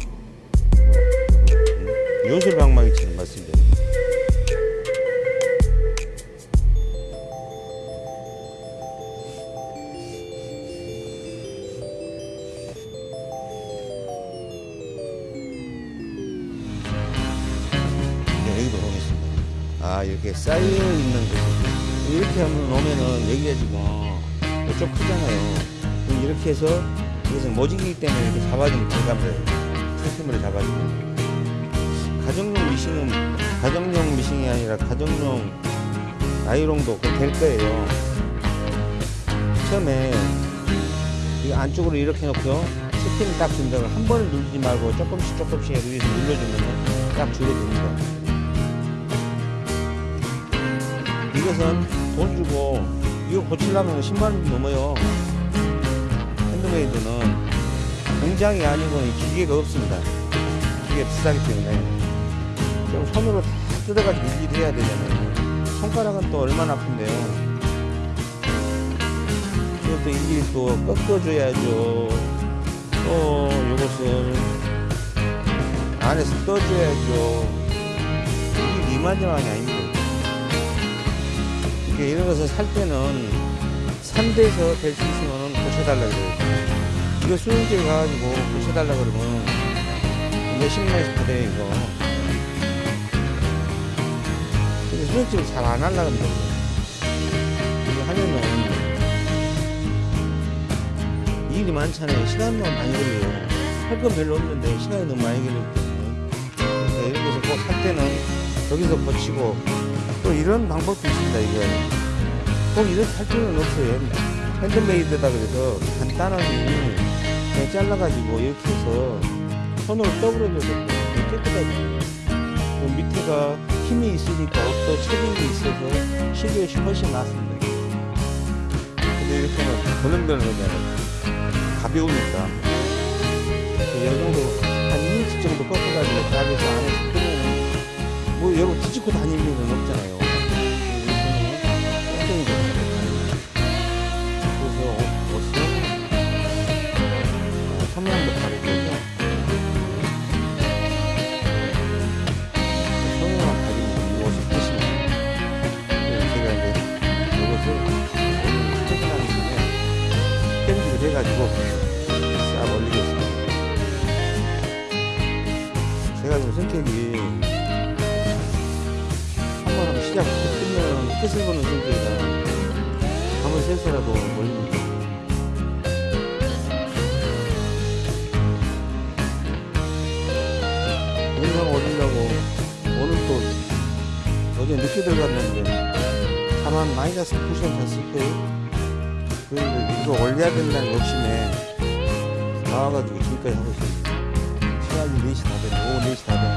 음, 요술 방망이처럼 맞습니다. 쌓여 있는 곳이 이렇게 하면 놓으면은 여기가 지금 좀 크잖아요. 이렇게 해서 이것은 모직이기 때문에 이렇게 잡아주면 들어가면 세심으로 잡아주고 가정용 미싱은 가정용 미싱이 아니라 가정용 나이롱도 그될 거예요. 처음에 이 안쪽으로 이렇게 놓고요. 스팀을 딱 준다고 한 번을 누르지 말고 조금씩 조금씩 위에서 눌러주면 딱 줄어듭니다. 이것은 돈 주고 이거 고치려면 10만 원 넘어요. 핸드메이드는 공장이 아니고 기계가 없습니다. 기계 비싸기 때문에 좀 손으로 다 뜯어가지고 일일이 해야 되잖아요. 손가락은 또 얼마나 아픈데요. 이것도 일일이 또 꺾어줘야죠. 또 이것을 안에서 떠줘야죠. 이게 이만저만이 이게 이런 것을 살 때는 산대에서 될 수 있으면 고쳐달라 그래요. 이거 수영지에 가가지고 고쳐달라 그러면 몇십만 원씩 받아요, 이거. 근데 수영집을 잘 안 하려고 합니다. 이거 하면은 일이 많잖아요. 시간만 많이 걸려요. 할 건 별로 없는데 시간이 너무 많이 걸리기 때문에. 이런 것을 꼭 살 때는 여기서 고치고 또 이런 방법도 있습니다, 이거. 꼭할 필요는 없어요. 핸드메이드다 그래서 간단하게 그냥 잘라가지고 이렇게 해서 손으로 떠버려도 되고 깨끗하게. 그 밑에가 힘이 있으니까 또게 있어서 실루엣이 훨씬 낫습니다. 근데 이렇게 하면 덜렁덜렁하잖아요. 가벼우니까. 이 정도 한 2인치 정도 꺾어가지고 가게에서 끄면 뭐 여러분 뒤집고 다닐 일은 없잖아요. 끝을 보는 성격이라 한번 세서라도 올립니다. 영상 올리려고 오늘 또 어제 늦게 들어갔는데 다만 마이너스 9시간 잤을 거예요. 그런데 이거 올려야 된다는 욕심에 나와가지고 지금까지 하고 있습니다. 시간이 4시 다 됐네. 오후 4시 다 됐는